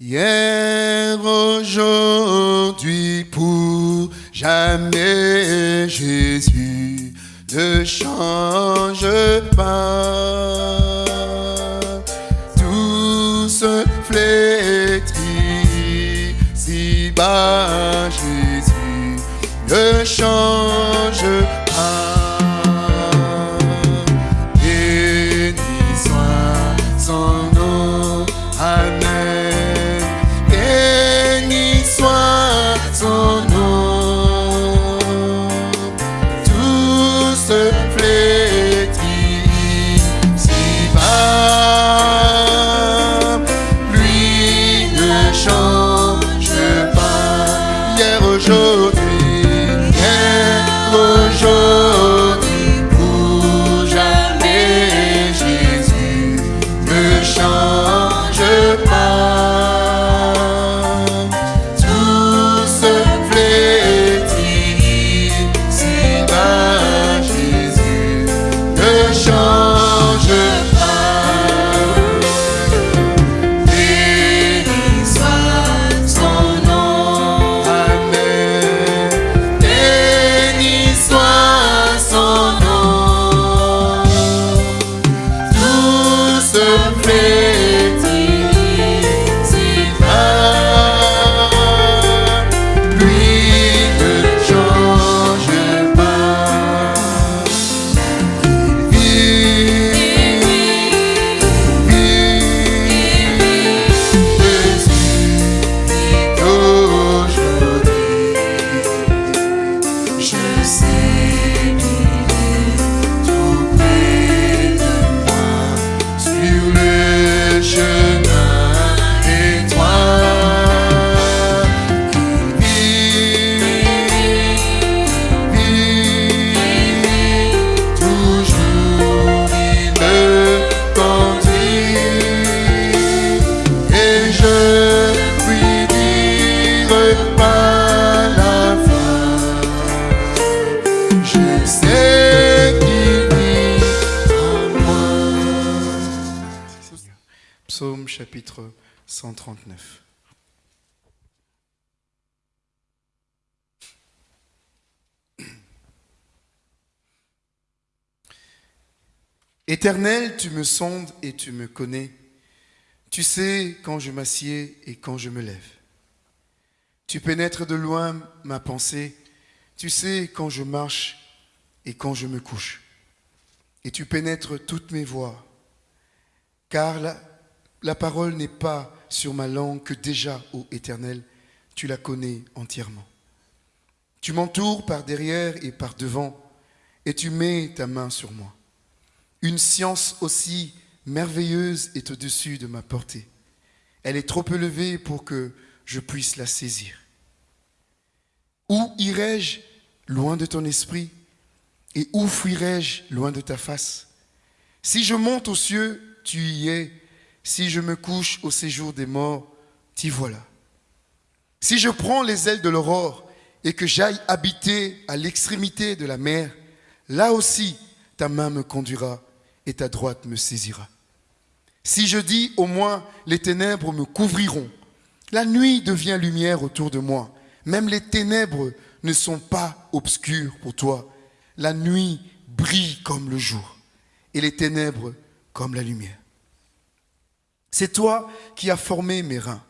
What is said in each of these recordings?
Hier, aujourd'hui, pour jamais, Jésus ne change pas. Tout se flétrit, si bas, Jésus ne change chapitre 139. Éternel, tu me sondes et tu me connais. Tu sais quand je m'assieds et quand je me lève. Tu pénètres de loin ma pensée. Tu sais quand je marche et quand je me couche. Et tu pénètres toutes mes voies. Car la, la parole n'est pas sur ma langue que déjà, ô Éternel, tu la connais entièrement. Tu m'entoures par derrière et par devant, et tu mets ta main sur moi. Une science aussi merveilleuse est au-dessus de ma portée. Elle est trop élevée pour que je puisse la saisir. Où irai-je loin de ton esprit et où fuirai-je loin de ta face? Si je monte aux cieux, tu y es. Si je me couche au séjour des morts, t'y voilà. Si je prends les ailes de l'aurore et que j'aille habiter à l'extrémité de la mer, là aussi ta main me conduira et ta droite me saisira. Si je dis au moins les ténèbres me couvriront, la nuit devient lumière autour de moi. Même les ténèbres ne sont pas obscures pour toi. La nuit brille comme le jour et les ténèbres comme la lumière. C'est toi qui as formé mes reins,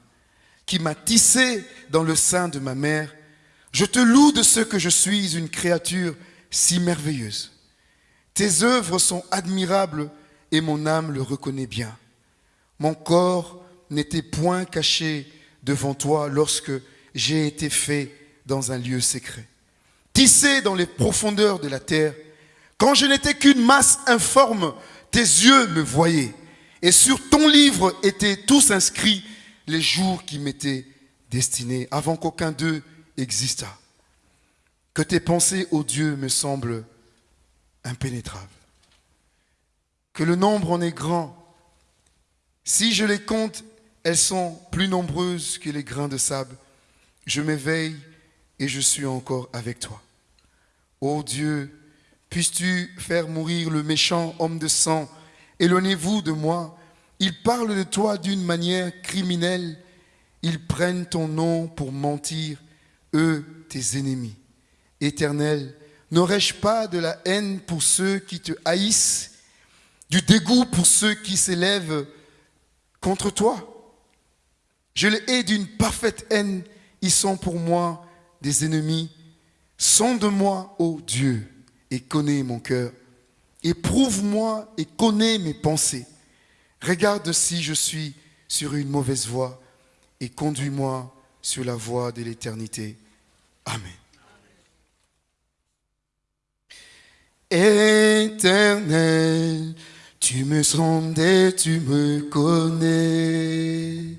qui m'as tissé dans le sein de ma mère. Je te loue de ce que je suis une créature si merveilleuse. Tes œuvres sont admirables et mon âme le reconnaît bien. Mon corps n'était point caché devant toi lorsque j'ai été fait dans un lieu secret. Tissé dans les profondeurs de la terre, quand je n'étais qu'une masse informe, tes yeux me voyaient. Et sur ton livre étaient tous inscrits les jours qui m'étaient destinés avant qu'aucun d'eux existât. Que tes pensées, ô Dieu, me semblent impénétrables. Que le nombre en est grand. Si je les compte, elles sont plus nombreuses que les grains de sable. Je m'éveille et je suis encore avec toi. Ô Dieu, puisses-tu faire mourir le méchant homme de sang Éloignez-vous de moi. Il parle de toi d'une manière criminelle Ils prennent ton nom pour mentir, eux, tes ennemis. Éternel, n'aurais-je pas de la haine pour ceux qui te haïssent, du dégoût pour ceux qui s'élèvent contre toi? Je les hais d'une parfaite haine, ils sont pour moi des ennemis. Sonde-moi, ô Dieu, et connais mon cœur. Éprouve-moi et connais mes pensées. Regarde si je suis sur une mauvaise voie et conduis-moi sur la voie de l'éternité. Amen. Éternel, tu me sondes et tu me connais.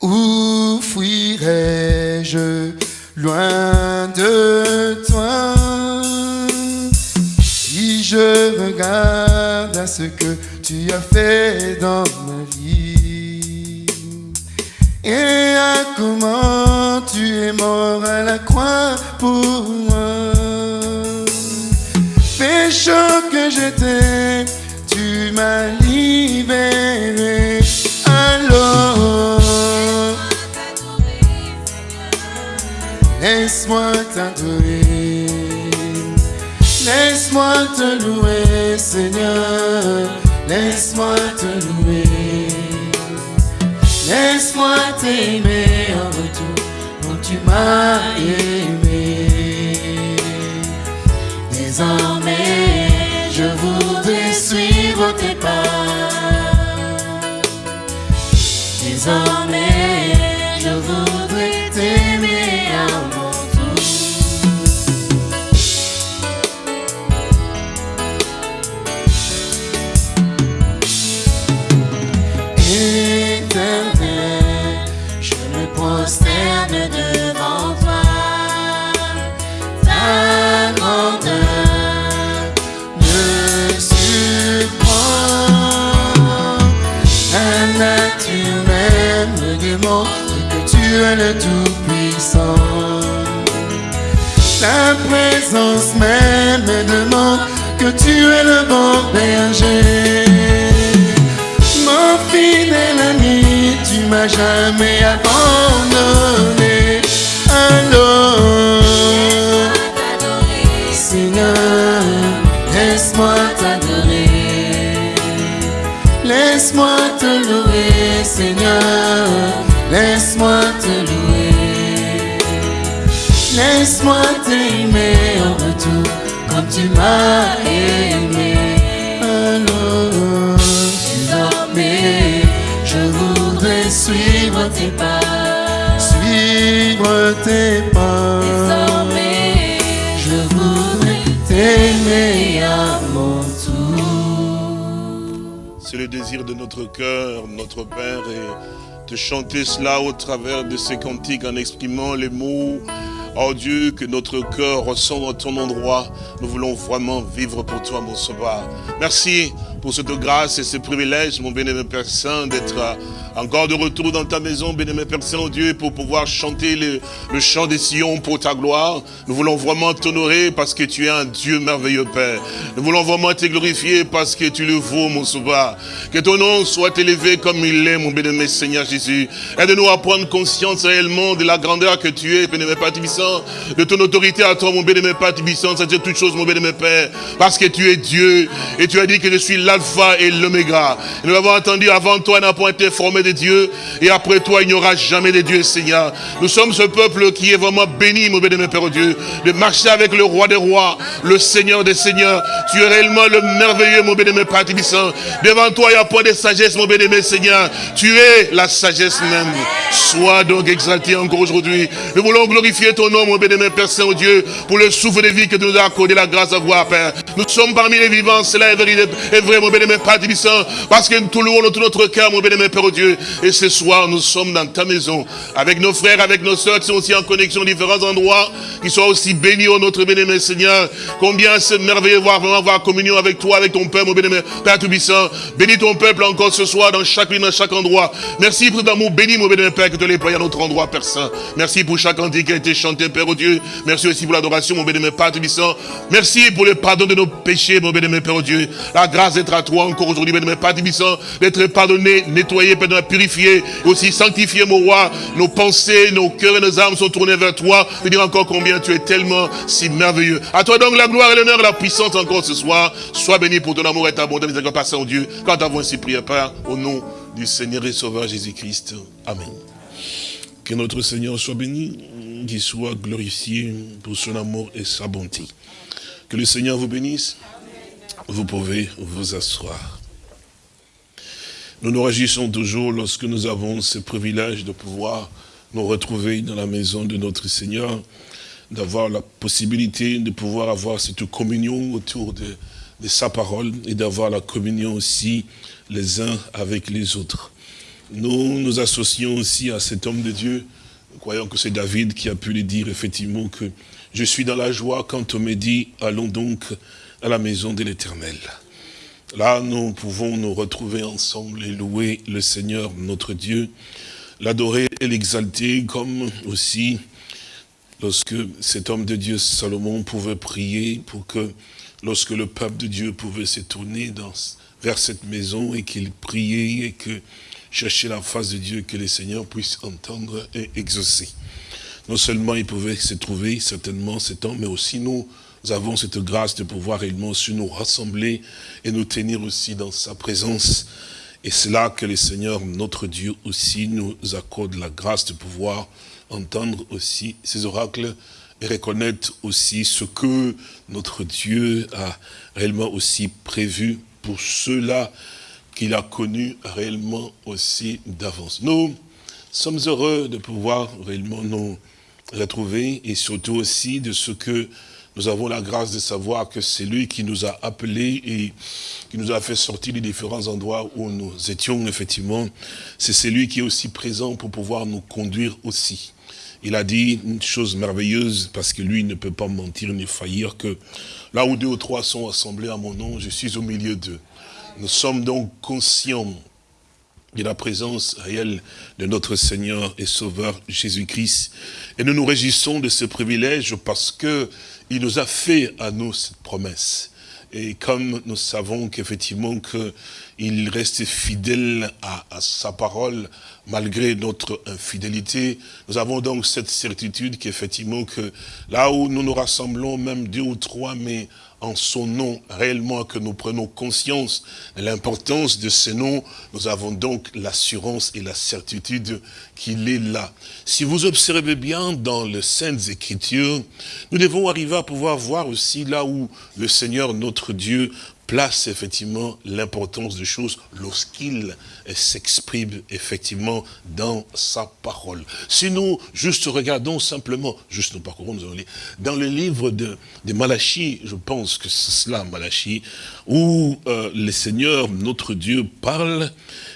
Où fuirais-je loin de toi? Je regarde à ce que tu as fait dans ma vie et à comment tu es mort à la croix pour moi. Pécheur que j'étais, tu m'as libéré. Alors, laisse-moi t'adorer. Laisse-moi te louer, Seigneur. Laisse-moi te louer. Laisse-moi t'aimer en retour quand tu m'as aimé. Que tu es le bon berger. Mon fidèle ami, tu m'as jamais abandonné. Alors, Seigneur, laisse-moi t'adorer. Laisse-moi te louer, Seigneur. Laisse-moi te louer. Laisse-moi t'aimer en retour comme tu m'as tes pas. Désormais, je voudrais t'aimer à mon tour. C'est le désir de notre cœur, notre Père, et de chanter cela au travers de ces cantiques en exprimant les mots. Oh Dieu, que notre cœur ressent à ton endroit. Nous voulons vraiment vivre pour toi, mon sauveur. Merci pour cette grâce et ce privilège, mon bénémoine Père Saint, d'être encore de retour dans ta maison, bénémoine Père Saint, oh Dieu, pour pouvoir chanter le, le chant des Sion pour ta gloire. Nous voulons vraiment t'honorer parce que tu es un Dieu merveilleux, Père. Nous voulons vraiment te glorifier parce que tu le vaux, mon sauveur. Que ton nom soit élevé comme il est, mon bénémoine Seigneur Jésus. Aide-nous à prendre conscience réellement de la grandeur que tu es, bénémoine Père Tibissant, de ton autorité à toi, mon bénémoine Père Tibissant, c'est-à-dire toutes choses, mon bénémoine Père, parce que tu es Dieu et tu as dit que je suis l'alpha et l'oméga. Nous l'avons entendu avant toi, n'a point été formé de Dieu et après toi, il n'y aura jamais de Dieu, Seigneur. Nous sommes ce peuple qui est vraiment béni, mon bénémoine Père Dieu, de marcher avec le roi des rois, le Seigneur des seigneurs. Tu es réellement le merveilleux, mon bénémoine Père Tibissant. Devant toi, il n'y a point de sagesse, mon bénémoine Seigneur. Tu es la sagesse même. Sois donc exalté encore aujourd'hui. Nous voulons glorifier ton nom, mon bénémoine Père Saint-Dieu, pour le souffle de vie que tu nous as accordé la grâce à voir, Père. Nous sommes parmi les vivants, cela est vrai, est vrai mon Père Tibissant, parce que nous louons tout notre cœur, mon bénémoine Père Dieu. Et ce soir, nous sommes dans ta maison, avec nos frères, avec nos soeurs qui sont aussi en connexion différents endroits, qui soient aussi bénis, oh notre bénémoine Seigneur. Combien c'est merveilleux de voir vraiment avoir communion avec toi, avec ton Père, mon bénémoine Père Tout-Puissant. Bénis ton peuple encore ce soir, dans chaque lieu, dans chaque endroit. Merci pour ton amour béni, mon bénémoine Père, que tu l'aies à notre endroit, Père Saint. Merci pour chaque cantique qui a été chanté, Père oh Dieu. Merci aussi pour l'adoration, mon bénémoine Père Tout-Puissant. Merci pour le pardon de nos péchés, mon bénémoine Père oh Dieu. La grâce d'être à toi encore aujourd'hui, mais pas puissant, d'être pardonné, nettoyé, pardonné, purifié, et aussi sanctifié, mon roi. Nos pensées, nos cœurs et nos âmes sont tournés vers toi. Je dire encore combien tu es tellement si merveilleux. À toi donc la gloire et l'honneur et la puissance encore ce soir. Sois béni pour ton amour et ta bonté, miséricorde, Père Saint-Dieu. Quand avons ainsi prié, Père, au nom du Seigneur et Sauveur Jésus-Christ. Amen. Que notre Seigneur soit béni, qu'il soit glorifié pour son amour et sa bonté. Que le Seigneur vous bénisse. Vous pouvez vous asseoir. Nous nous réjouissons toujours lorsque nous avons ce privilège de pouvoir nous retrouver dans la maison de notre Seigneur, d'avoir la possibilité de pouvoir avoir cette communion autour de, sa parole et d'avoir la communion aussi les uns avec les autres. Nous nous associons aussi à cet homme de Dieu, croyons que c'est David qui a pu le dire effectivement que je suis dans la joie quand on me dit allons donc à la maison de l'éternel. Là, nous pouvons nous retrouver ensemble et louer le Seigneur, notre Dieu, l'adorer et l'exalter, comme aussi lorsque cet homme de Dieu, Salomon, pouvait prier pour que, lorsque le peuple de Dieu pouvait se tourner vers cette maison et qu'il priait et que cherchait la face de Dieu, que le Seigneur puisse entendre et exaucer. Non seulement il pouvait se trouver certainement cet temps, mais aussi nous, nous avons cette grâce de pouvoir réellement aussi nous rassembler et nous tenir aussi dans sa présence. Et c'est là que le Seigneur, notre Dieu aussi, nous accorde la grâce de pouvoir entendre aussi ces oracles et reconnaître aussi ce que notre Dieu a réellement aussi prévu pour ceux-là qu'il a connus réellement aussi d'avance. Nous sommes heureux de pouvoir réellement nous retrouver et surtout aussi de ce que nous avons la grâce de savoir que c'est lui qui nous a appelés et qui nous a fait sortir des différents endroits où nous étions, effectivement. C'est celui qui est aussi présent pour pouvoir nous conduire aussi. Il a dit une chose merveilleuse, parce que lui ne peut pas mentir ni faillir, que là où deux ou trois sont assemblés à mon nom, je suis au milieu d'eux. Nous sommes donc conscients de la présence réelle de notre Seigneur et Sauveur Jésus-Christ. Et nous nous réjouissons de ce privilège parce que il nous a fait à nous cette promesse. Et comme nous savons qu'effectivement qu'il reste fidèle à, sa parole, malgré notre infidélité, nous avons donc cette certitude qu'effectivement que là où nous nous rassemblons, même deux ou trois, mais en son nom réellement que nous prenons conscience de l'importance de ce nom, nous avons donc l'assurance et la certitude qu'il est là. Si vous observez bien dans les Saintes Écritures, nous devons arriver à pouvoir voir aussi là où le Seigneur, notre Dieu, place effectivement l'importance des choses lorsqu'il s'exprime effectivement dans sa parole. Si nous juste regardons simplement, juste nous parcourons, nous allons lire, dans le livre de, de Malachie, je pense que c'est cela, Malachie, où euh, le Seigneur, notre Dieu, parle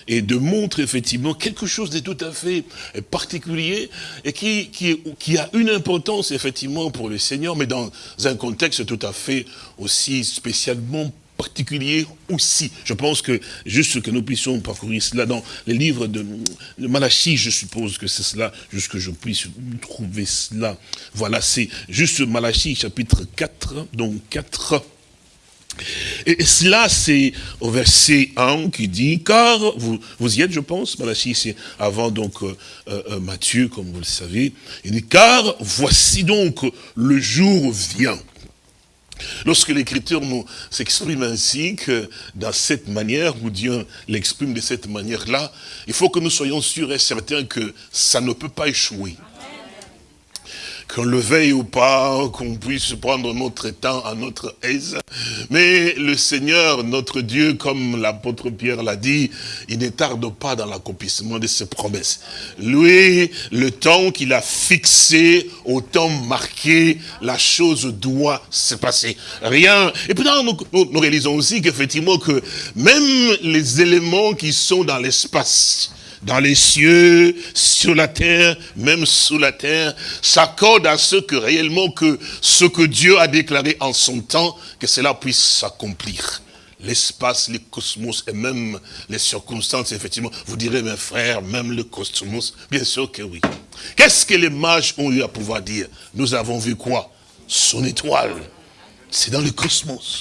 et de montre effectivement quelque chose de tout à fait particulier et qui, qui, qui a une importance effectivement pour le Seigneur, mais dans un contexte tout à fait aussi spécialement particulier aussi. Je pense que juste que nous puissions parcourir cela dans les livres de, Malachie, je suppose que c'est cela, juste que je puisse trouver cela. Voilà, c'est juste Malachie chapitre 4, donc 4. Et cela, c'est au verset 1 qui dit, car vous, y êtes, je pense, Malachie, c'est avant donc euh, euh, Matthieu, comme vous le savez. Il dit, car voici donc le jour vient. Lorsque l'écriture nous s'exprime ainsi, que dans cette manière, où Dieu l'exprime de cette manière-là, il faut que nous soyons sûrs et certains que ça ne peut pas échouer qu'on le veille ou pas, qu'on puisse prendre notre temps à notre aise. Mais le Seigneur, notre Dieu, comme l'apôtre Pierre l'a dit, il ne tarde pas dans l'accomplissement de ses promesses. Lui, le temps qu'il a fixé, au temps marqué, la chose doit se passer. Rien. Et puis nous, nous, nous réalisons aussi qu'effectivement que même les éléments qui sont dans l'espace, dans les cieux, sur la terre, même sous la terre, s'accorde à ce que réellement que ce que Dieu a déclaré en son temps, que cela puisse s'accomplir. L'espace, les cosmos et même les circonstances, effectivement, vous direz, mes frères, même le cosmos, bien sûr que oui. Qu'est-ce que les mages ont eu à pouvoir dire? Nous avons vu quoi? Son étoile. C'est dans le cosmos.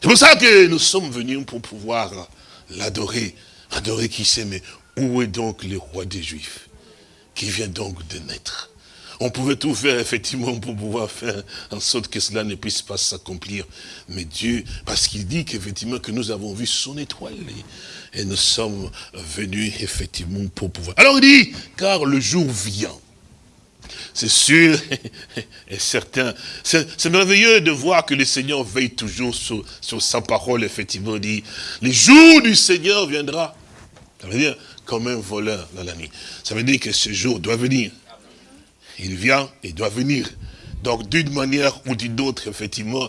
C'est pour ça que nous sommes venus pour pouvoir l'adorer. Adorer qui sait, mais où est donc le roi des Juifs qui vient donc de naître? On pouvait tout faire, effectivement, pour pouvoir faire en sorte que cela ne puisse pas s'accomplir. Mais Dieu, parce qu'il dit qu'effectivement, que nous avons vu son étoile, et nous sommes venus, effectivement, pour pouvoir. Alors il dit, car le jour vient. C'est sûr et certain. C'est merveilleux de voir que le Seigneur veille toujours sur, sur sa parole, effectivement, dit, le jour du Seigneur viendra. Ça veut dire, comme un voleur dans la nuit. Ça veut dire que ce jour doit venir. Il vient, il doit venir. Donc, d'une manière ou d'une autre, effectivement.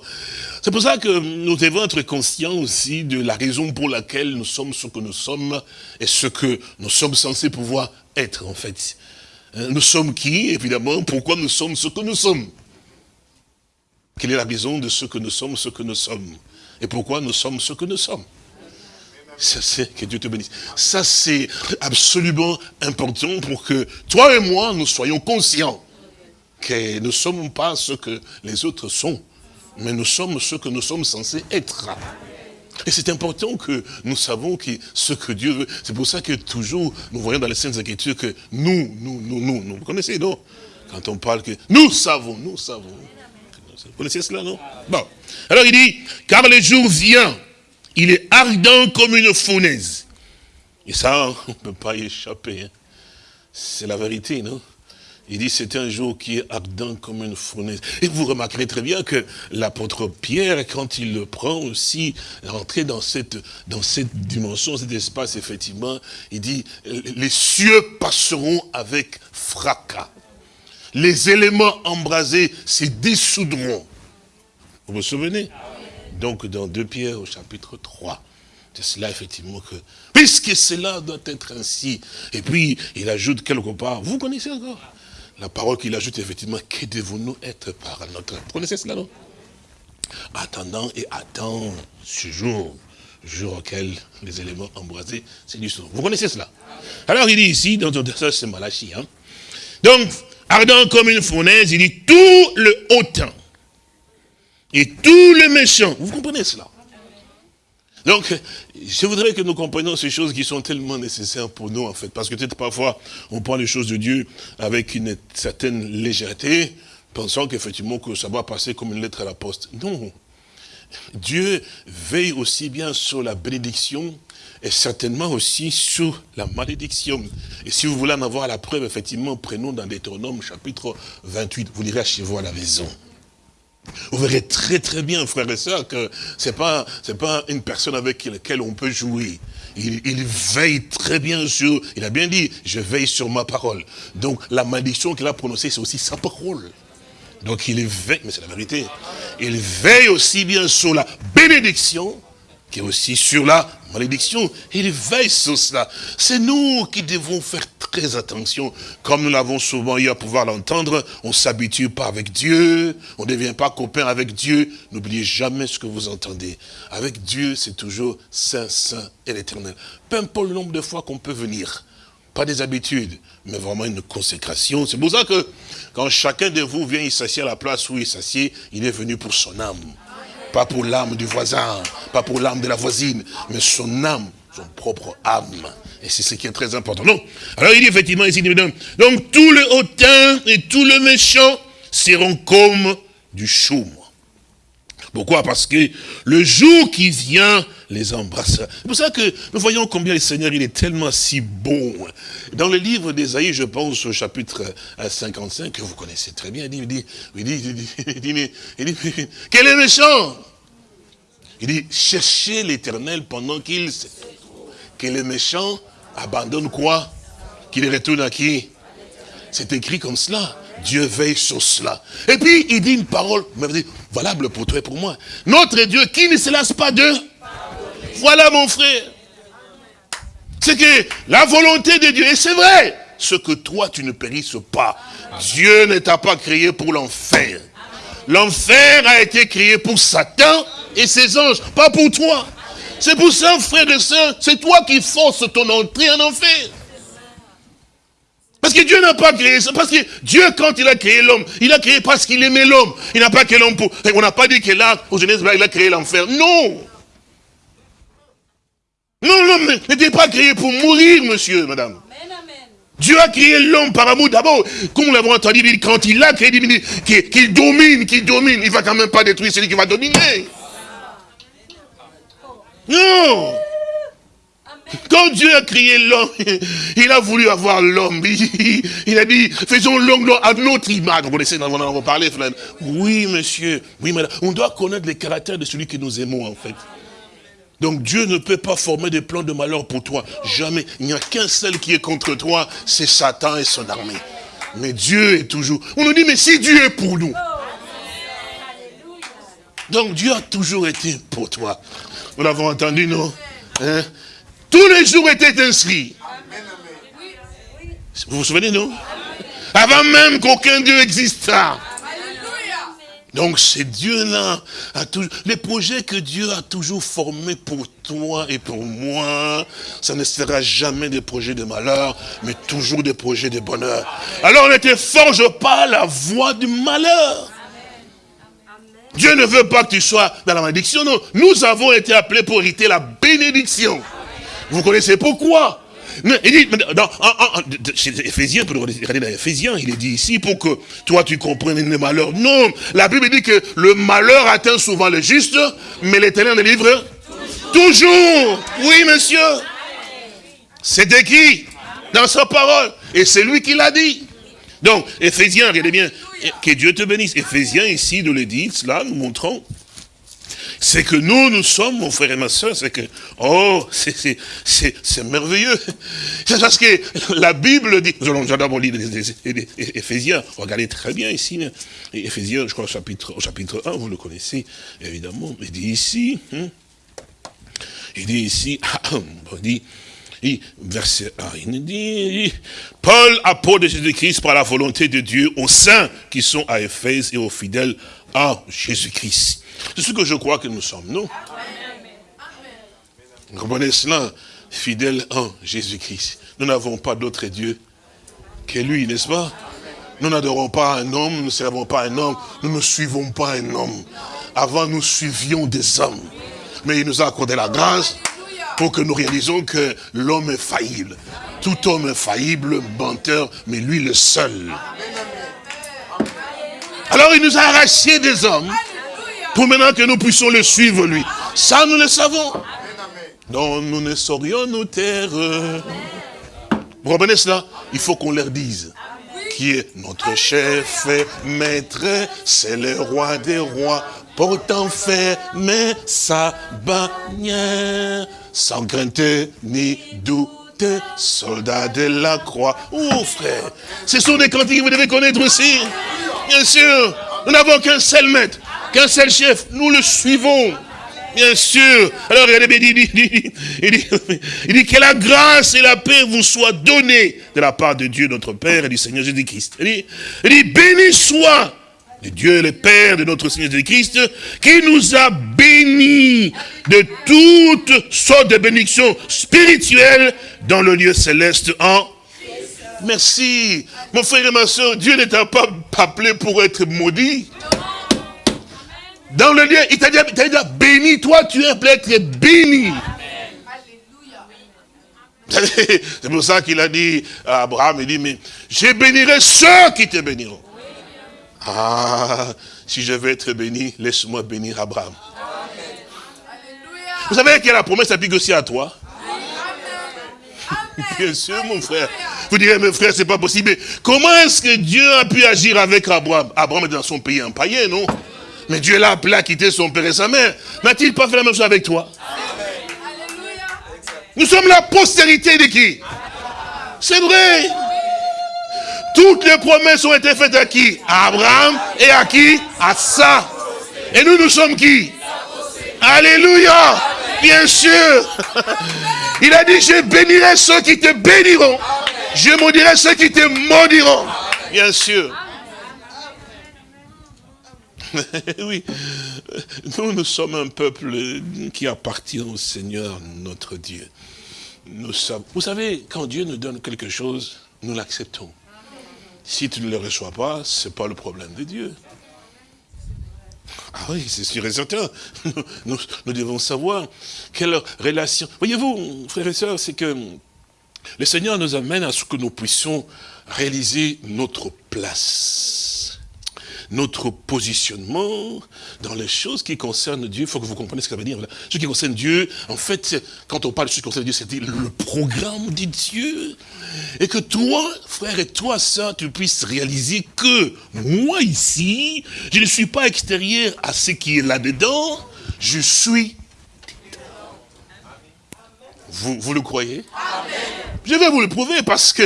C'est pour ça que nous devons être conscients aussi de la raison pour laquelle nous sommes ce que nous sommes et ce que nous sommes censés pouvoir être, en fait. Hein, nous sommes qui, évidemment, pourquoi nous sommes ce que nous sommes? Quelle est la raison de ce que nous sommes, ce que nous sommes? Et pourquoi nous sommes ce que nous sommes? Ça, c'est, que Dieu te bénisse. Ça, c'est absolument important pour que toi et moi, nous soyons conscients que nous ne sommes pas ce que les autres sont, mais nous sommes ce que nous sommes censés être. Et c'est important que nous savons que ce que Dieu veut. C'est pour ça que toujours, nous voyons dans les Saintes Écritures que nous, nous, nous, nous, nous, vous connaissez, non? Quand on parle que nous savons, nous savons. Vous connaissez cela, non? Bon. Alors il dit, car le jour vient il est ardent comme une fournaise. Et ça, on ne peut pas y échapper. Hein. C'est la vérité, non? Il dit c'est un jour qui est ardent comme une fournaise. Et vous remarquerez très bien que l'apôtre Pierre, quand il le prend aussi, rentrer dans cette, dans cette dimension, cet espace, effectivement, il dit, les cieux passeront avec fracas. Les éléments embrasés se dissoudront. Vous vous souvenez? Donc dans 2 Pierre au chapitre 3. C'est cela effectivement que, puisque cela doit être ainsi, et puis il ajoute quelque part, vous connaissez encore? La parole qu'il ajoute effectivement, que devons-nous être par notre... Vous connaissez cela non? Attendant et attend ce jour, jour auquel les éléments embrasés du Vous connaissez cela? Alors il dit ici, dans ça c'est Malachie, hein? donc, ardent comme une fournaise, il dit tout le haut temps et tous les méchants. Vous comprenez cela? Donc, je voudrais que nous comprenions ces choses qui sont tellement nécessaires pour nous, en fait. Parce que peut-être parfois, on prend les choses de Dieu avec une certaine légèreté, pensant qu'effectivement, que ça va passer comme une lettre à la poste. Non. Dieu veille aussi bien sur la bénédiction et certainement aussi sur la malédiction. Et si vous voulez en avoir la preuve, effectivement, prenons dans Deutéronome chapitre 28. Vous lirez chez vous à la maison. Vous verrez très très bien, frères et sœurs, que ce n'est pas, une personne avec laquelle on peut jouer. Il, il, veille très bien sur, il a bien dit, je veille sur ma parole. Donc la malédiction qu'il a prononcée, c'est aussi sa parole. Donc il veille, mais c'est la vérité, il veille aussi bien sur la bénédiction, qui est aussi sur la malédiction. Il veille sur cela. C'est nous qui devons faire très attention. Comme nous l'avons souvent eu à pouvoir l'entendre, on s'habitue pas avec Dieu, on ne devient pas copain avec Dieu. N'oubliez jamais ce que vous entendez. Avec Dieu, c'est toujours Saint, Saint et l'éternel. Peu importe le nombre de fois qu'on peut venir. Pas des habitudes, mais vraiment une consécration. C'est pour ça que quand chacun de vous vient, il s'assied à la place où il s'assied, il est venu pour son âme. Pas pour l'âme du voisin, pas pour l'âme de la voisine, mais son âme, son propre âme. Et c'est ce qui est très important. Non. Alors il dit effectivement ici, donc tout le hautain et tout le méchant seront comme du chaume. Pourquoi? Parce que le jour qui vient les embrassera. C'est pour ça que nous voyons combien le Seigneur, il est tellement si bon. Dans le livre d'Ésaïe, je pense au chapitre 55, que vous connaissez très bien, il dit, il dit, il dit, il dit, il dit, quel est méchant? Il dit, cherchez l'éternel pendant qu'il... Que les méchants abandonnent quoi? Qu'il retourne à qui? C'est écrit comme cela. Dieu veille sur cela. Et puis, il dit une parole valable pour toi et pour moi. Notre Dieu qui ne se lasse pas de... Voilà mon frère. C'est que la volonté de Dieu, et c'est vrai, ce que toi tu ne périsses pas. Dieu ne t'a pas créé pour l'enfer. L'enfer a été créé pour Satan et ses anges, pas pour toi. C'est pour ça, frère et soeur, c'est toi qui forces ton entrée en enfer. Parce que Dieu n'a pas créé ça. Parce que Dieu, quand il a créé l'homme, il a créé parce qu'il aimait l'homme. Il n'a pas créé l'homme pour... On n'a pas dit que là, au Genèse, il a créé l'enfer. Non Non, l'homme n'était pas créé pour mourir, monsieur, madame. Dieu a créé l'homme par amour. D'abord, comme nous l'avons entendu, quand il a créé, qu'il domine, qu'il domine, il ne va quand même pas détruire celui qui va dominer. Non quand Dieu a créé l'homme, il a voulu avoir l'homme. Il, a dit, faisons l'homme à notre image. Vous connaissez, on en a parlé. Oui, monsieur. Oui, madame. On doit connaître les caractères de celui que nous aimons, en fait. Donc Dieu ne peut pas former des plans de malheur pour toi. Jamais. Il n'y a qu'un seul qui est contre toi, c'est Satan et son armée. Mais Dieu est toujours... On nous dit, mais si Dieu est pour nous. Donc Dieu a toujours été pour toi. Nous l'avons entendu, non? Hein? Tous les jours étaient inscrits. Vous vous souvenez, non? Avant même qu'aucun Dieu existât. Donc c'est Dieu-là, les projets que Dieu a toujours formés pour toi et pour moi, ça ne sera jamais des projets de malheur, mais toujours des projets de bonheur. Alors ne te forge pas la voie du malheur. Dieu ne veut pas que tu sois dans la malédiction, non. Nous avons été appelés pour hériter la bénédiction. Vous connaissez pourquoi? Il dit, dans, Ephésiens, pour regarder dans Ephésiens, il est dit ici pour que toi tu comprennes le malheur. Non, la Bible dit que le malheur atteint souvent le juste, mais l'éternel le livre toujours. Oui, monsieur. C'est écrit dans sa parole. Et c'est lui qui l'a dit. Donc, Ephésiens, regardez bien, que Dieu te bénisse. Ephésiens, ici, nous le dit, cela, nous montrons c'est que nous, nous sommes, mon frère et ma soeur, c'est que, oh, c'est merveilleux. C'est parce que la Bible dit, nous allons d'abord lire Éphésiens, regardez très bien ici, Éphésiens, je crois au chapitre, au chapitre 1, vous le connaissez, évidemment, il dit ici, hein, il dit ici, il dit, verset 1, il dit, Paul, apôtre de Jésus-Christ par la volonté de Dieu aux saints qui sont à Éphèse et aux fidèles à Jésus-Christ. C'est ce que je crois que nous sommes, nous. Vous comprenez? Cela Fidèle en Jésus-Christ. Nous n'avons pas d'autre Dieu que lui, n'est-ce pas? Nous n'adorons pas un homme, nous ne servons pas un homme, nous ne suivons pas un homme. Avant, nous suivions des hommes. Mais il nous a accordé la grâce pour que nous réalisons que l'homme est faillible. Tout homme est faillible, menteur, mais lui le seul. Alors il nous a arraché des hommes pour maintenant que nous puissions le suivre, lui. Ça, nous le savons. Non, nous ne saurions nous taire. Vous comprenez cela? Il faut qu'on leur dise qui est notre chef et maître, c'est le roi des rois, portant mais sa bannière, sans crainte ni doute, soldat de la croix. Oh frère, ce sont des cantiques que vous devez connaître aussi. Bien sûr, nous n'avons qu'un seul maître qu'un seul chef, nous le suivons. Bien sûr. Alors regardez, il dit, il, dit, il dit, que la grâce et la paix vous soient données de la part de Dieu notre Père et du Seigneur Jésus-Christ. Il dit, il dit, béni soit le Dieu le Père de notre Seigneur Jésus-Christ, qui nous a bénis de toutes sortes de bénédictions spirituelles dans le lieu céleste en Merci. Mon frère et ma soeur, Dieu n'est pas appelé pour être maudit. Dans le lieu, il t'a dit, béni, toi tu es appelé être béni. C'est pour ça qu'il a dit à Abraham, il dit, mais je bénirai ceux qui te béniront. Ah, si je veux être béni, laisse-moi bénir Abraham. Vous savez que la promesse s'applique aussi à toi Bien sûr, mon frère. Vous direz, mes frères, c'est pas possible. comment est-ce que Dieu a pu agir avec Abraham? Abraham est dans son pays un païen, non? Mais Dieu l'a appelé à quitter son père et sa mère. N'a-t-il pas fait la même chose avec toi Nous sommes la postérité de qui? C'est vrai. Toutes les promesses ont été faites à qui? À Abraham et à qui? À ça. Et nous, nous sommes qui? Alléluia Bien sûr Il a dit, je bénirai ceux qui te béniront. Je maudirai ceux qui te maudiront. Bien sûr. oui, nous, nous sommes un peuple qui appartient au Seigneur, notre Dieu. Nous sommes, vous savez, quand Dieu nous donne quelque chose, nous l'acceptons. Si tu ne le reçois pas, ce n'est pas le problème de Dieu. Ah oui, c'est sûr et certain. Nous, nous, devons savoir quelle relation. Voyez-vous, frères et sœurs, c'est que le Seigneur nous amène à ce que nous puissions réaliser notre place notre positionnement dans les choses qui concernent Dieu. Il faut que vous compreniez ce que ça veut dire. Ce qui concerne Dieu, en fait, quand on parle de ce qui concerne Dieu, c'est le programme de Dieu. Et que toi, frère, et toi, ça, tu puisses réaliser que moi ici, je ne suis pas extérieur à ce qui est là-dedans, je suis vous, vous, le croyez? Je vais vous le prouver parce que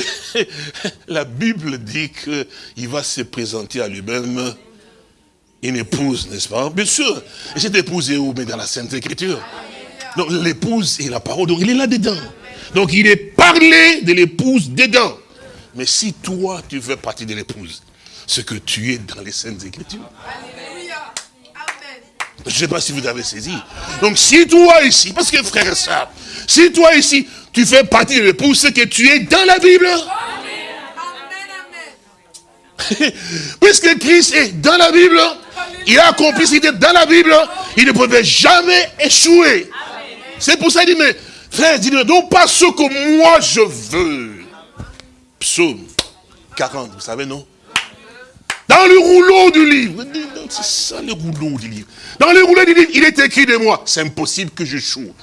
la Bible dit qu'il va se présenter à lui-même une épouse, n'est-ce pas? Bien sûr. Et cette épouse est où? Mais dans la Sainte Écriture. Donc l'épouse est la parole, donc il est là-dedans. Donc il est parlé de l'épouse dedans. Mais si toi, tu veux partie de l'épouse, ce que tu es dans les Saintes Écritures. Je ne sais pas si vous avez saisi. Donc si toi ici, parce que frère et soeur, si toi ici, tu fais partie de l'épouse, c'est que tu es dans la Bible. Puisque Christ est dans la Bible, il a accompli ce dans la Bible, il ne pouvait jamais échouer. C'est pour ça qu'il dit, mais frère, dis non pas ce que moi je veux. Psaume 40, vous savez, non? Dans le rouleau du livre. C'est ça le rouleau du livre. Dans le rouleau du livre, il est écrit de moi. C'est impossible que je choue.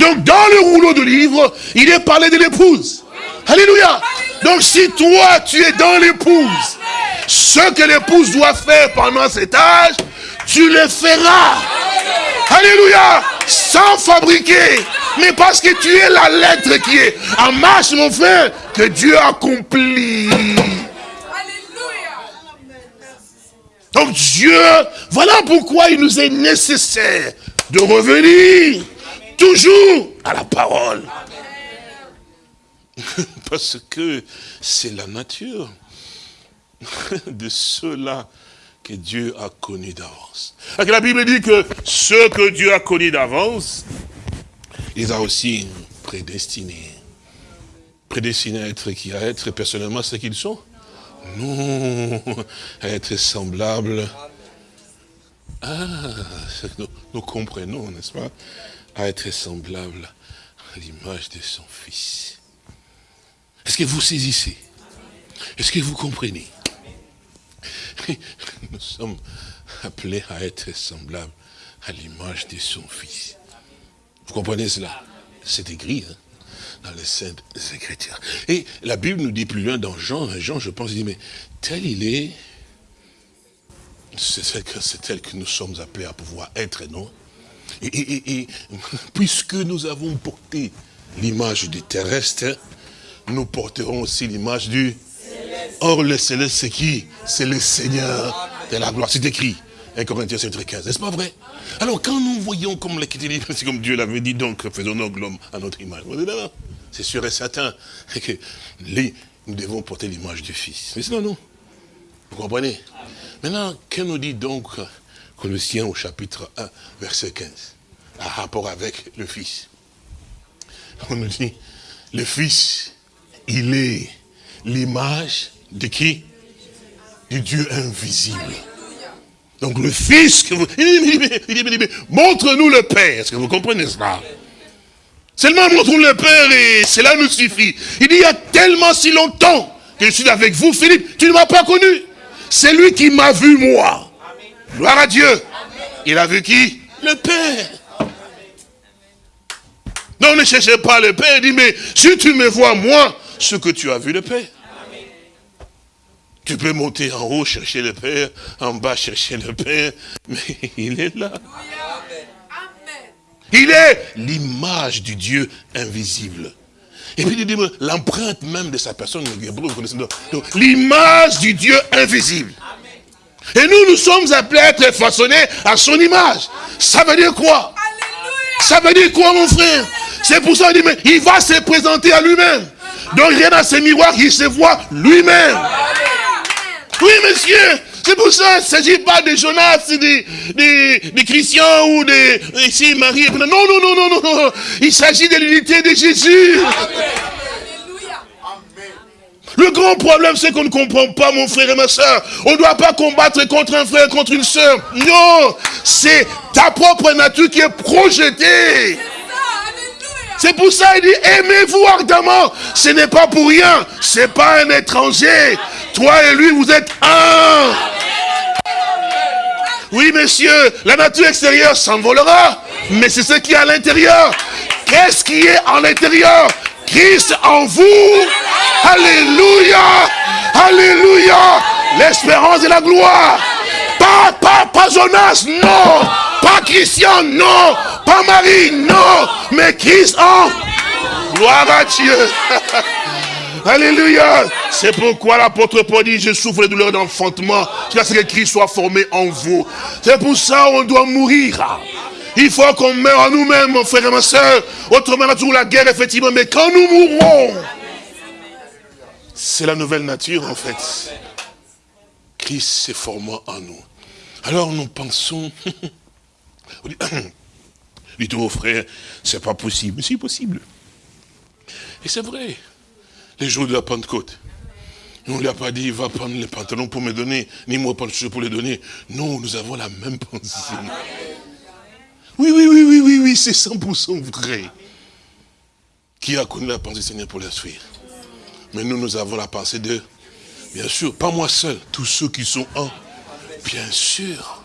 Donc dans le rouleau de livre, il est parlé de l'épouse. Alléluia. Donc si toi, tu es dans l'épouse, ce que l'épouse doit faire pendant cet âge, tu le feras. Alléluia. Sans fabriquer. Mais parce que tu es la lettre qui est en marche, mon frère, que Dieu accomplit. Donc Dieu, voilà pourquoi il nous est nécessaire de revenir toujours à la parole. Parce que c'est la nature de ceux-là que Dieu a connus d'avance. La Bible dit que ceux que Dieu a connus d'avance, il a aussi prédestinés. Prédestinés à être qui? À être personnellement ce qu'ils sont? Non, à être semblables. Ah, nous, nous comprenons, n'est-ce pas? À être semblable à l'image de son Fils. Est-ce que vous saisissez? Est-ce que vous comprenez? Nous sommes appelés à être semblables à l'image de son Fils. Vous comprenez cela? C'est écrit hein, dans les Saintes Écritures. Et la Bible nous dit plus loin dans Jean, Jean je pense, il dit, mais tel il est, c'est tel que nous sommes appelés à pouvoir être, non? Et, puisque nous avons porté l'image du terrestre, nous porterons aussi l'image du céleste. Or, le céleste, c'est qui? C'est le Seigneur de la gloire. C'est écrit. 1 Corinthiens 7, 15. N'est-ce pas vrai? Alors, quand nous voyons comme c'est comme Dieu l'avait dit, donc faisons nous l'homme à notre image. C'est sûr et certain que nous devons porter l'image du Fils. Mais sinon, non. Vous comprenez? Maintenant, que nous dit donc Colossiens au chapitre 1, verset 15, à rapport avec le Fils. On nous dit, le Fils, il est l'image de qui? Du Dieu invisible. Donc le Fils, montre-nous le Père. Est-ce que vous comprenez cela? Seulement montre-nous le Père et cela nous suffit. Il y a tellement si longtemps que je suis avec vous, Philippe, tu ne m'as pas connu. C'est lui qui m'a vu moi. Gloire à Dieu. Il a vu qui? Le Père. Non, ne cherchez pas le Père. Il dit, mais si tu me vois, moi, ce que tu as vu le Père. Tu peux monter en haut, chercher le Père, en bas, chercher le Père, mais il est là. Il est l'image du Dieu invisible. Et puis il dit, l'empreinte même de sa personne, l'image du Dieu invisible. Et nous, nous sommes appelés à être façonnés à son image. Ça veut dire quoi? Ça veut dire quoi, mon frère? C'est pour ça qu'il dit, mais il va se présenter à lui-même. Donc, rien dans ses miroirs, il se voit lui-même. Oui, monsieur. C'est pour ça, il ne s'agit pas de Jonas, des, des, chrétiens ou des... Ici, Marie. Non, non, non, non, non. Il s'agit de l'unité de Jésus. Le grand problème, c'est qu'on ne comprend pas, mon frère et ma soeur. On ne doit pas combattre contre un frère, contre une soeur. Non, c'est ta propre nature qui est projetée. C'est pour ça qu'il dit, aimez-vous ardemment. Ce n'est pas pour rien. Ce n'est pas un étranger. Toi et lui, vous êtes un. Oui, monsieur, la nature extérieure s'envolera. Mais c'est ce qui est à l'intérieur. Qu'est-ce qui est en l'intérieur Christ en vous. Alléluia. Alléluia. L'espérance et la gloire. Pas, pas, pas Jonas, non. Pas Christian, non. Pas Marie, non. Mais Christ en. Gloire à Dieu. Alléluia. C'est pourquoi l'apôtre Paul dit, je souffre les douleurs d'enfantement, jusqu'à ce que Christ soit formé en vous. C'est pour ça qu'on doit mourir. Il faut qu'on meure en nous-mêmes, mon frère et ma soeur. Autrement, on a toujours la guerre, effectivement. Mais quand nous mourrons, c'est la nouvelle nature, en fait. Christ s'est formé en nous. Alors nous pensons, dites au frère, c'est pas possible. Mais c'est possible. Et c'est vrai. Les jours de la Pentecôte, on ne lui a pas dit, va prendre les pantalons pour me donner, ni moi pas le pour les donner. Non, nous avons la même pensée. Oui, oui, oui, oui, oui, oui, c'est 100% vrai. Qui a connu la pensée du Seigneur pour la suivre? Mais nous, nous avons la pensée de, bien sûr, pas moi seul, tous ceux qui sont en, bien sûr.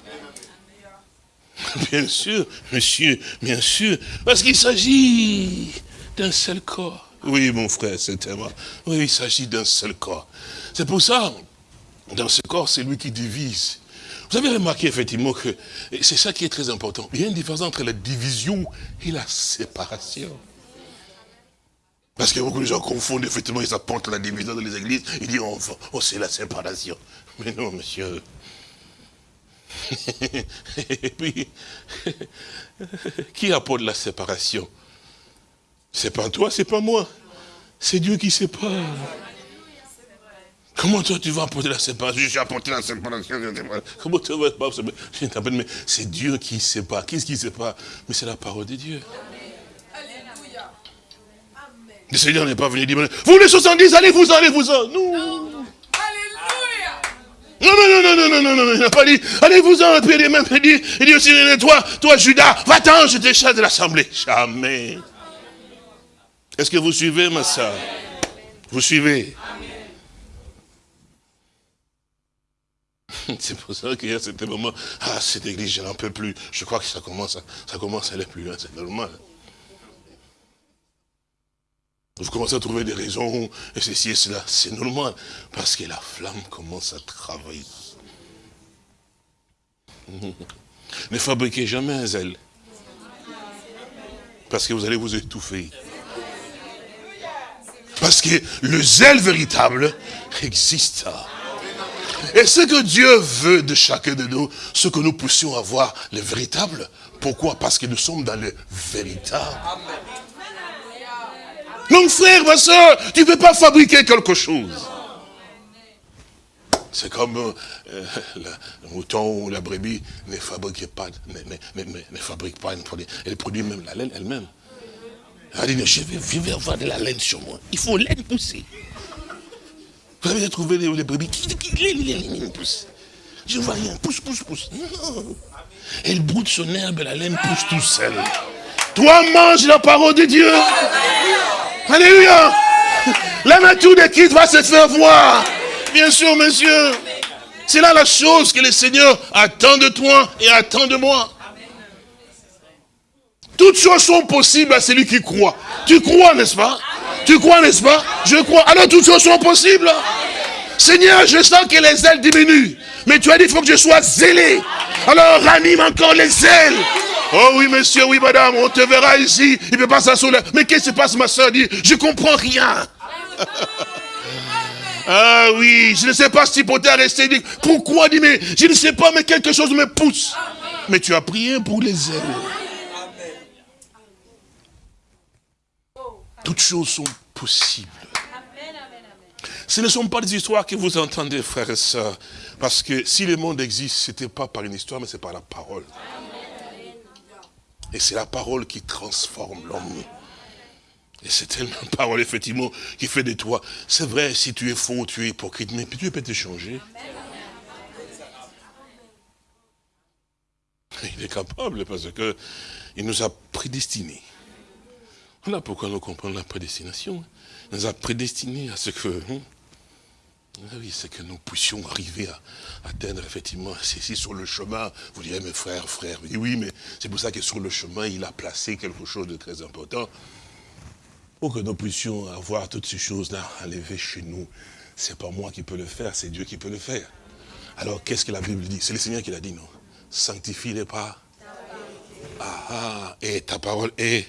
Bien sûr, monsieur, bien sûr, parce qu'il s'agit d'un seul corps. Oui, mon frère, c'est tellement. Oui, il s'agit d'un seul corps. C'est pour ça, dans ce corps, c'est lui qui divise. Vous avez remarqué effectivement que c'est ça qui est très important. Il y a une différence entre la division et la séparation. Parce que beaucoup de gens confondent, effectivement, ils apportent la division dans les églises, ils disent, oh, c'est la séparation. Mais non, monsieur. et puis, qui apporte la séparation? C'est pas toi, c'est pas moi. C'est Dieu qui sépare. Comment toi tu vas apporter la séparation? Je vais apporter la séparation. Comment tu vas pas mais c'est Dieu qui sépare. Qu'est-ce qui sépare? Mais c'est la parole de Dieu. Le Seigneur n'est pas venu dire, vous les 70, allez-vous-en, allez-vous-en. Non. Non, non, non, non, non, non, non, il n'a pas dit, allez-vous-en, puis il même dit, il dit aussi, toi, toi, Judas, va-t'en, je te chasse de l'assemblée. Jamais. Est-ce que vous suivez, ma soeur Vous suivez? C'est pour ça qu'il y a ce moment, ah, cette église, je n'en peux plus. Je crois que ça commence, ça commence à aller plus loin, c'est normal. Vous commencez à trouver des raisons, et ceci et cela, c'est normal, parce que la flamme commence à travailler. Ne fabriquez jamais un zèle, parce que vous allez vous étouffer. Parce que le zèle véritable existe. Et ce que Dieu veut de chacun de nous, ce que nous puissions avoir le véritable. Pourquoi? Parce que nous sommes dans le véritable. Donc frère, ma soeur, tu ne peux pas fabriquer quelque chose. C'est comme euh, le mouton ou la brebis ne fabrique pas, ne, fabrique pas une produit. Elle produit même la laine elle-même. Elle dit, je vais, je vais avoir de la laine sur moi. Il faut laine pousser. Vous avez trouvé les, brebis? Qui, qui, pousse? Je vois rien, pousse, pousse, pousse. Non. Elle broute son herbe, la laine pousse tout seul. Toi, mange la parole de Dieu. Alléluia. La nature de Christ va se faire voir. Bien sûr, monsieur. C'est là la chose que le Seigneur attend de toi et attend de moi. Toutes choses sont possibles à celui qui croit. Tu crois, n'est-ce pas? Tu crois, n'est-ce pas? Je crois. Alors toutes choses sont possibles. Seigneur, je sens que les ailes diminuent. Mais tu as dit, il faut que je sois zélé. Alors ranime encore les ailes. Oh oui, monsieur, oui, madame, on te verra ici. Il ne peut pas s'asseoir. Mais qu'est-ce qui se passe, ma soeur? Dit, je comprends rien. ah oui, je ne sais pas si pour rester. Dit, pourquoi? Dit, mais je ne sais pas, mais quelque chose me pousse. Mais tu as prié pour les ailes. Toutes choses sont possibles. Ce ne sont pas des histoires que vous entendez, frères et sœurs. Parce que si le monde existe, ce n'était pas par une histoire, mais c'est par la parole. Et c'est la parole qui transforme l'homme. Et c'est tellement parole, effectivement, qui fait de toi. C'est vrai, si tu es faux, tu es hypocrite, mais Dieu peut te changer. Il est capable parce que il nous a prédestinés. Voilà pourquoi nous comprenons la prédestination. Il nous a prédestinés à ce que, hein, oui, c'est que nous puissions arriver à atteindre effectivement, c'est sur le chemin, vous direz, mes frères, frères, oui, mais c'est pour ça que sur le chemin, il a placé quelque chose de très important, pour que nous puissions avoir toutes ces choses-là enlevées chez nous. C'est pas moi qui peux le faire, c'est Dieu qui peut le faire. Alors, qu'est-ce que la Bible dit? C'est le Seigneur qui l'a dit, non? Sanctifie-les pas. Ah, ah, et ta parole est.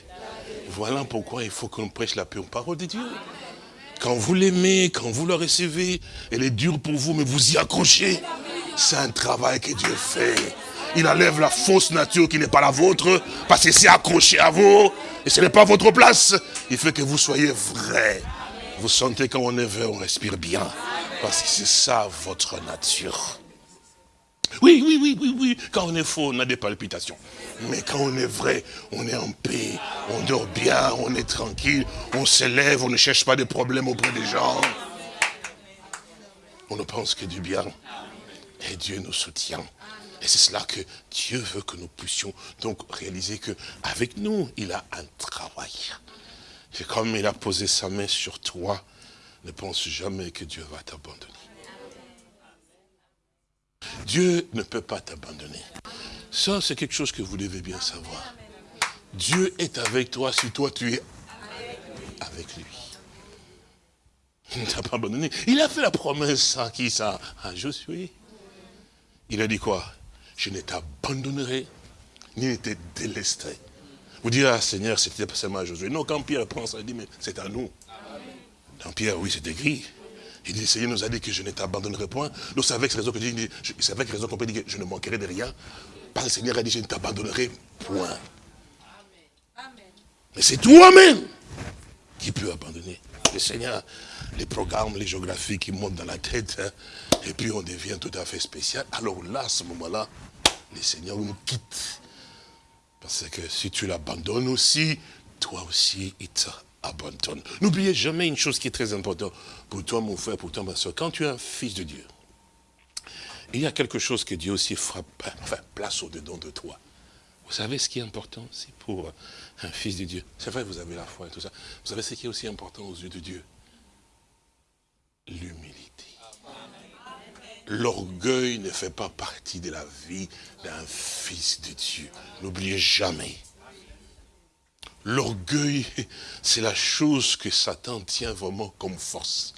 Voilà pourquoi il faut qu'on prêche la pure parole de Dieu. Quand vous l'aimez, quand vous le recevez, elle est dure pour vous, mais vous y accrochez. C'est un travail que Dieu fait. Il enlève la fausse nature qui n'est pas la vôtre, parce que c'est accroché à vous, et ce n'est pas votre place. Il fait que vous soyez vrai. Vous sentez quand on est vrai, on respire bien, parce que c'est ça votre nature. Oui, oui, oui, oui, oui. Quand on est faux, on a des palpitations. Mais quand on est vrai, on est en paix, on dort bien, on est tranquille, on s'élève, on ne cherche pas de problèmes auprès des gens. On ne pense que du bien. Et Dieu nous soutient. Et c'est cela que Dieu veut que nous puissions donc réaliser que avec nous, il a un travail. Et comme il a posé sa main sur toi, ne pense jamais que Dieu va t'abandonner. Dieu ne peut pas t'abandonner. Ça, c'est quelque chose que vous devez bien savoir. Dieu est avec toi si toi tu es avec lui. Il ne t'a pas abandonné. Il a fait la promesse à qui ça? À Josué. Il a dit quoi? Je ne t'abandonnerai, ni ne te délesterai. Vous direz, ah, Seigneur, c'était pas seulement à Josué. Non, quand Pierre prend ça, il dit, mais c'est à nous. Dans Pierre, oui, c'est écrit. Il dit, le Seigneur nous a dit que je ne t'abandonnerai point. Donc c'est avec raison que c'est avec raison qu'on peut dire que je ne manquerai de rien. Parce que le Seigneur a dit, je ne t'abandonnerai point. Mais c'est toi-même qui peux abandonner. Le Seigneur, les programmes, les géographies qui montent dans la tête, hein, et puis on devient tout à fait spécial. Alors là, à ce moment-là, le Seigneur nous quitte. Parce que si tu l'abandonnes aussi, toi aussi, il N'oubliez jamais une chose qui est très importante pour toi, mon frère, pour toi, ma soeur. Quand tu es un fils de Dieu, il y a quelque chose que Dieu aussi frappe, enfin, place au-dedans de toi. Vous savez ce qui est important aussi pour un fils de Dieu? C'est vrai, vous avez la foi et tout ça. Vous savez ce qui est aussi important aux yeux de Dieu? L'humilité. L'orgueil ne fait pas partie de la vie d'un fils de Dieu. N'oubliez jamais. L'orgueil, c'est la chose que Satan tient vraiment comme force.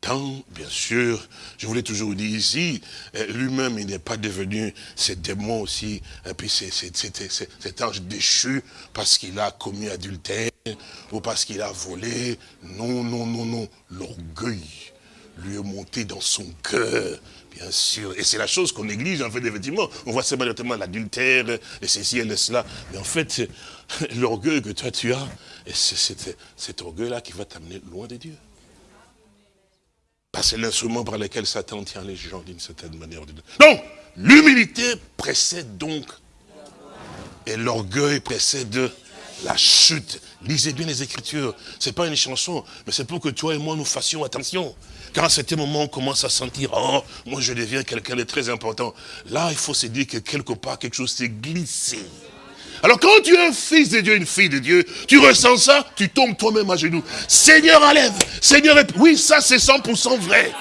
Tant, bien sûr, je voulais toujours dire ici, euh, lui-même, il n'est pas devenu ce démon aussi, et puis cet ange déchu parce qu'il a commis adultère ou parce qu'il a volé. Non, non, non, non. L'orgueil lui est monté dans son cœur bien sûr. Et c'est la chose qu'on néglige, en fait, effectivement. On voit simplement l'adultère, et ceci et cela. Mais en fait, l'orgueil que toi tu as, c'est cet orgueil-là qui va t'amener loin de Dieu. Parce que l'instrument par lequel Satan tient les gens d'une certaine manière. Donc, l'humilité précède donc, et l'orgueil précède la chute. Lisez bien les Écritures. Ce n'est pas une chanson, mais c'est pour que toi et moi nous fassions attention. Quand à ce moment on commence à sentir, oh, moi je deviens quelqu'un de très important. Là, il faut se dire que quelque part, quelque chose s'est glissé. Alors quand tu es un fils de Dieu, une fille de Dieu, tu ressens ça, tu tombes toi-même à genoux. Seigneur, enlève. Seigneur, oui, ça c'est 100% vrai.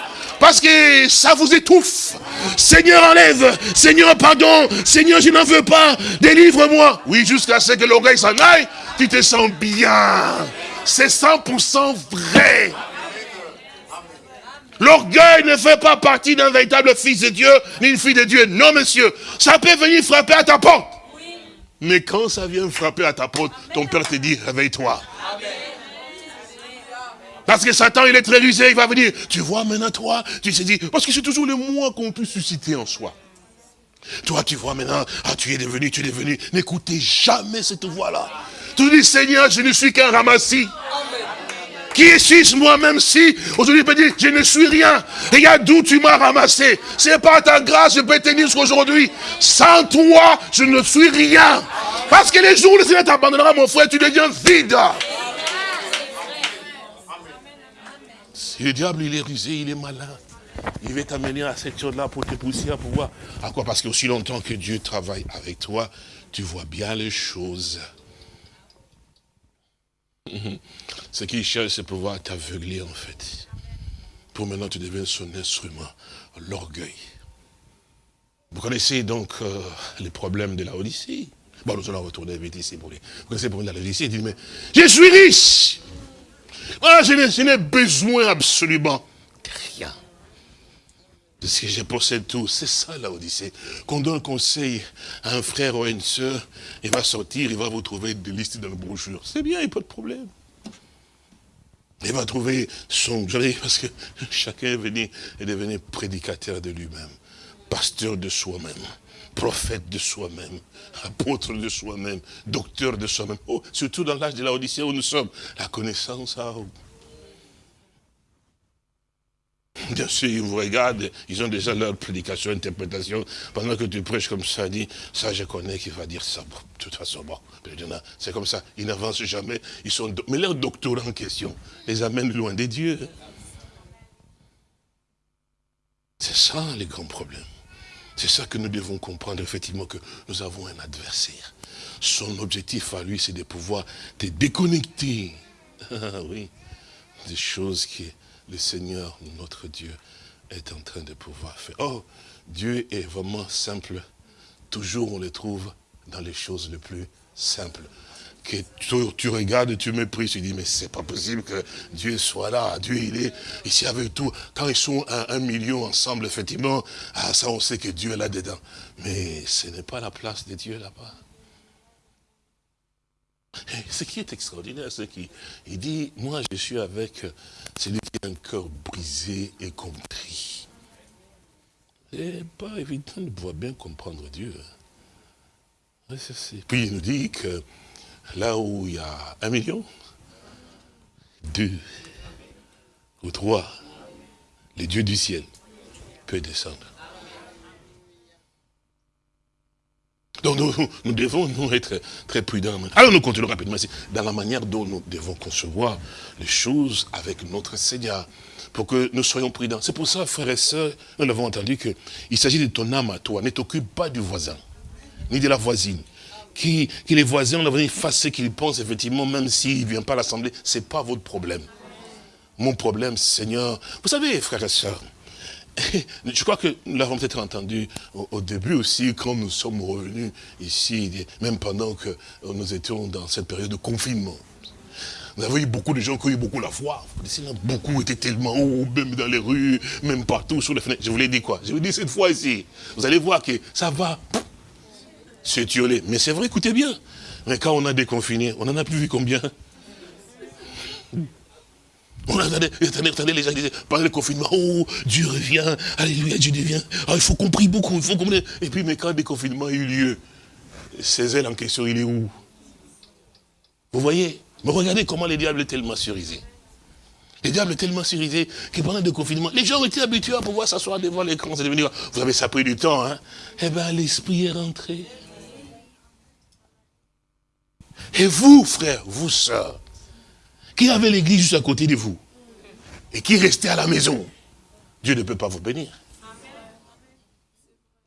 Parce que ça vous étouffe. Seigneur, enlève. Seigneur, pardon. Seigneur, je n'en veux pas. Délivre-moi. Oui, jusqu'à ce que l'oreille s'en aille, tu te sens bien. C'est 100% vrai. L'orgueil ne fait pas partie d'un véritable fils de Dieu, ni une fille de Dieu. Non, monsieur. Ça peut venir frapper à ta porte. Mais quand ça vient frapper à ta porte, ton père te dit, réveille-toi. Parce que Satan, il est très rusé, il va venir. Tu vois maintenant, toi, tu sais dit, parce que c'est toujours le moi qu'on peut susciter en soi. Toi, tu vois maintenant, ah, tu es devenu, tu es devenu. N'écoutez jamais cette voix-là. Tu dis, Seigneur, je ne suis qu'un ramassis. Qui suis moi-même si aujourd'hui je peux dire je ne suis rien. Regarde d'où tu m'as ramassé. C'est pas ta grâce, je peux tenir jusqu'aujourd'hui. Sans toi, je ne suis rien. Parce que les jours où le Seigneur t'abandonnera, mon frère, tu deviens vide. Le diable, il est rusé, il est malin. Il va t'amener à cette chose-là pour te pousser à pouvoir. À quoi? Parce qu'aussi longtemps que Dieu travaille avec toi, tu vois bien les choses. Ce qu'il cherche, c'est pouvoir t'aveugler en fait. Pour maintenant, tu deviens son instrument, l'orgueil. Vous connaissez donc euh, les problèmes de la Odyssée? Bon, nous allons retourner vite ici pour les. Vous connaissez les problèmes de la Odyssée. Il dit, mais je suis riche. Ah, je n'ai besoin absolument de rien. De ce que je possède tout. C'est ça la Odyssée. Qu'on donne conseil à un frère ou à une soeur, il va sortir, il va vous trouver des listes dans le brochure. C'est bien, il n'y a pas de problème. Il va trouver son... Parce que chacun est, venu, est devenu prédicateur de lui-même, pasteur de soi-même, prophète de soi-même, apôtre de soi-même, docteur de soi-même. Oh, surtout dans l'âge de la Odyssée où nous sommes. La connaissance a... Bien sûr, ils vous regardent, ils ont déjà leur prédication, interprétation. Pendant que tu prêches comme ça, dit, ça je connais qu'il va dire ça. de toute façon, bon, c'est comme ça. Ils n'avancent jamais. Ils sont, mais leur doctorat en question les amène loin des dieux. C'est ça les grands problèmes. C'est ça que nous devons comprendre, effectivement, que nous avons un adversaire. Son objectif à lui, c'est de pouvoir te déconnecter. Ah oui, des choses qui le Seigneur, notre Dieu, est en train de pouvoir faire. Oh, Dieu est vraiment simple. Toujours on le trouve dans les choses les plus simples. Que tu, regardes et tu méprises, tu dis, mais c'est pas possible que Dieu soit là. Dieu, il est ici avec tout. Quand ils sont un, un million ensemble, effectivement, ah, ça on sait que Dieu est là-dedans. Mais ce n'est pas la place de Dieu là-bas. Ce qui est extraordinaire, c'est qu'il dit, moi je suis avec celui qui a un cœur brisé et compris. C'est pas évident de pouvoir bien comprendre Dieu. Hein. Puis il nous dit que là où il y a un million, deux ou trois, les dieux du ciel peuvent descendre. Donc nous, devons nous être très prudents. Alors nous continuons rapidement dans la manière dont nous devons concevoir les choses avec notre Seigneur, pour que nous soyons prudents. C'est pour ça, frères et sœurs, nous l'avons entendu, qu'il s'agit de ton âme à toi. Ne t'occupe pas du voisin, ni de la voisine. Qui, les voisins, on a fassent ce qu'ils pensent, effectivement, même s'il ne vient pas à l'Assemblée, ce n'est pas votre problème. Mon problème, Seigneur, vous savez, frères et sœurs, je crois que nous l'avons peut-être entendu au, début aussi, quand nous sommes revenus ici, même pendant que nous étions dans cette période de confinement. Nous avons eu beaucoup de gens qui ont eu beaucoup la foi. Beaucoup étaient tellement hauts, même dans les rues, même partout, sur les fenêtres. Je vous l'ai dit quoi Je vous dis cette fois ici, vous allez voir que ça va s'étioler. Mais c'est vrai, écoutez bien. Mais quand on a déconfiné, on n'en a plus vu combien? On attendait, attendez, les gens disaient, pendant le confinement, oh, Dieu revient, alléluia, Dieu revient. Ah, il faut qu'on prie beaucoup, il faut qu'on... Et puis, mais quand le déconfinement a eu lieu, Césaire en question, il est où? Vous voyez? Mais regardez comment les diables est tellement surisé. Les diables est tellement surisé que pendant le confinement, les gens été habitués à pouvoir s'asseoir devant l'écran. Vous avez ça pris du temps, hein? Eh bien, l'esprit est rentré. Et vous, frères, vous, sœurs, qui avait l'église juste à côté de vous, et qui restait à la maison, Dieu ne peut pas vous bénir.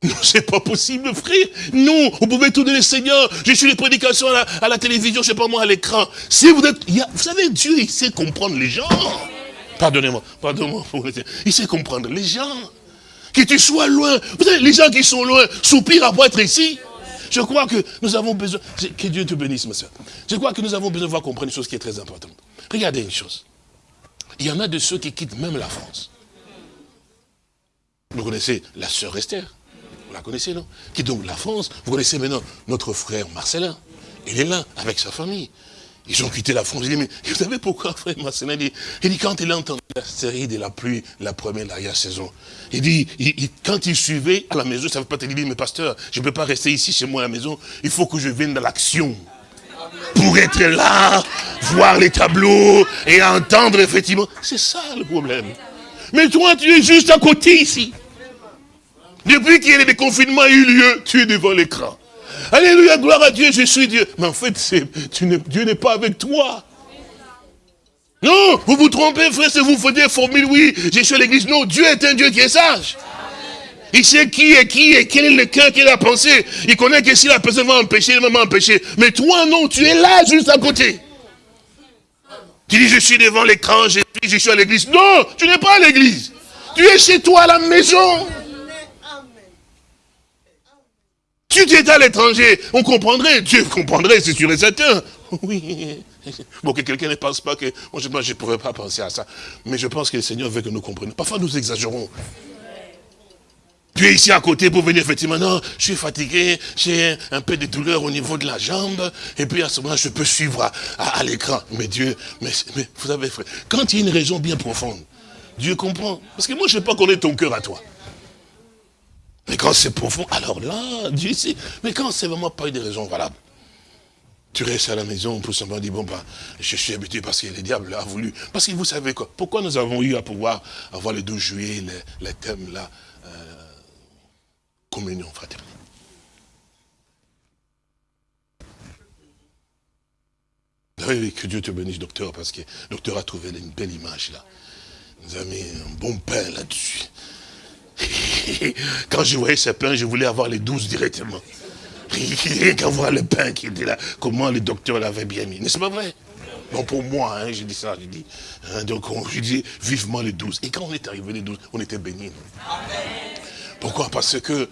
Non, c'est pas possible, frère. Non, vous pouvez tout donner, Seigneur. Je suis les prédications à la, télévision, je sais pas moi, à l'écran. Si vous êtes, vous savez, Dieu, il sait comprendre les gens. Pardonnez-moi, pardonnez-moi. Il sait comprendre les gens. Que tu sois loin. Vous savez, les gens qui sont loin soupirent à être ici. Je crois que nous avons besoin, que Dieu te bénisse, ma soeur. Je crois que nous avons besoin de voir comprendre une chose qui est très importante. Regardez une chose. Il y en a de ceux qui quittent même la France. Vous connaissez la sœur Esther? Vous la connaissez, non? Qui donc la France. Vous connaissez maintenant notre frère Marcelin. Il est là, avec sa famille. Ils ont quitté la France. Je dis, mais vous savez pourquoi, frère Marcelin dit, il dit, quand il a entendu la série de la pluie, la première, l'arrière-saison, il dit, quand il suivait à la maison, ça ne veut pas te dire, mais pasteur, je ne peux pas rester ici chez moi à la maison, il faut que je vienne dans l'action pour être là, voir les tableaux et entendre effectivement. C'est ça le problème. Mais toi, tu es juste à côté ici. Depuis qu'il y a des confinements eu lieu, tu es devant l'écran. Alléluia, gloire à Dieu, je suis Dieu. Mais en fait, Dieu n'est pas avec toi. Non, vous vous trompez, frère, si vous faites des formules, oui, je suis à l'église. Non, Dieu est un Dieu qui est sage. Il sait qui est qui et quel est le cœur qu'il a pensé. Il connaît que si la personne va empêcher, il va m'empêcher. Mais toi, non, tu es là, juste à côté. Tu dis, je suis devant l'écran, je, je suis à l'église. Non, tu n'es pas à l'église. Tu es chez toi à la maison. Si tu étais à l'étranger, on comprendrait. Dieu comprendrait, c'est sûr et certain. Oui. Bon, que quelqu'un ne pense pas que... Moi, je ne pourrais pas penser à ça. Mais je pense que le Seigneur veut que nous comprenions. Parfois, nous exagérons. Tu es ici à côté pour venir, effectivement, non, je suis fatigué, j'ai un peu de douleur au niveau de la jambe, et puis à ce moment-là, je peux suivre à, l'écran. Mais Dieu, mais, vous savez, frère, quand il y a une raison bien profonde, Dieu comprend. Parce que moi, je ne sais pas connaître ton cœur à toi. Mais quand c'est profond, alors là, Dieu sait. Mais quand c'est vraiment pas une raison valable, tu restes à la maison pour simplement dire, bon, ben, je suis habitué parce que le diable a voulu. Parce que vous savez quoi, pourquoi nous avons eu à pouvoir avoir le 12 juillet, les, thèmes là, communion fraternelle? Oui, que Dieu te bénisse, docteur, parce que le docteur a trouvé une belle image là. Nous a mis un bon pain là-dessus. Quand je voyais ce pain, je voulais avoir les douze directement. Qu'à voir le pain qui était là, comment le docteur l'avait bien mis. N'est-ce pas vrai? Non, pour moi, hein, j'ai dit ça, j'ai dit. Hein, donc, je dis vivement les douze. Et quand on est arrivé les douze, on était bénis. Pourquoi? Parce que,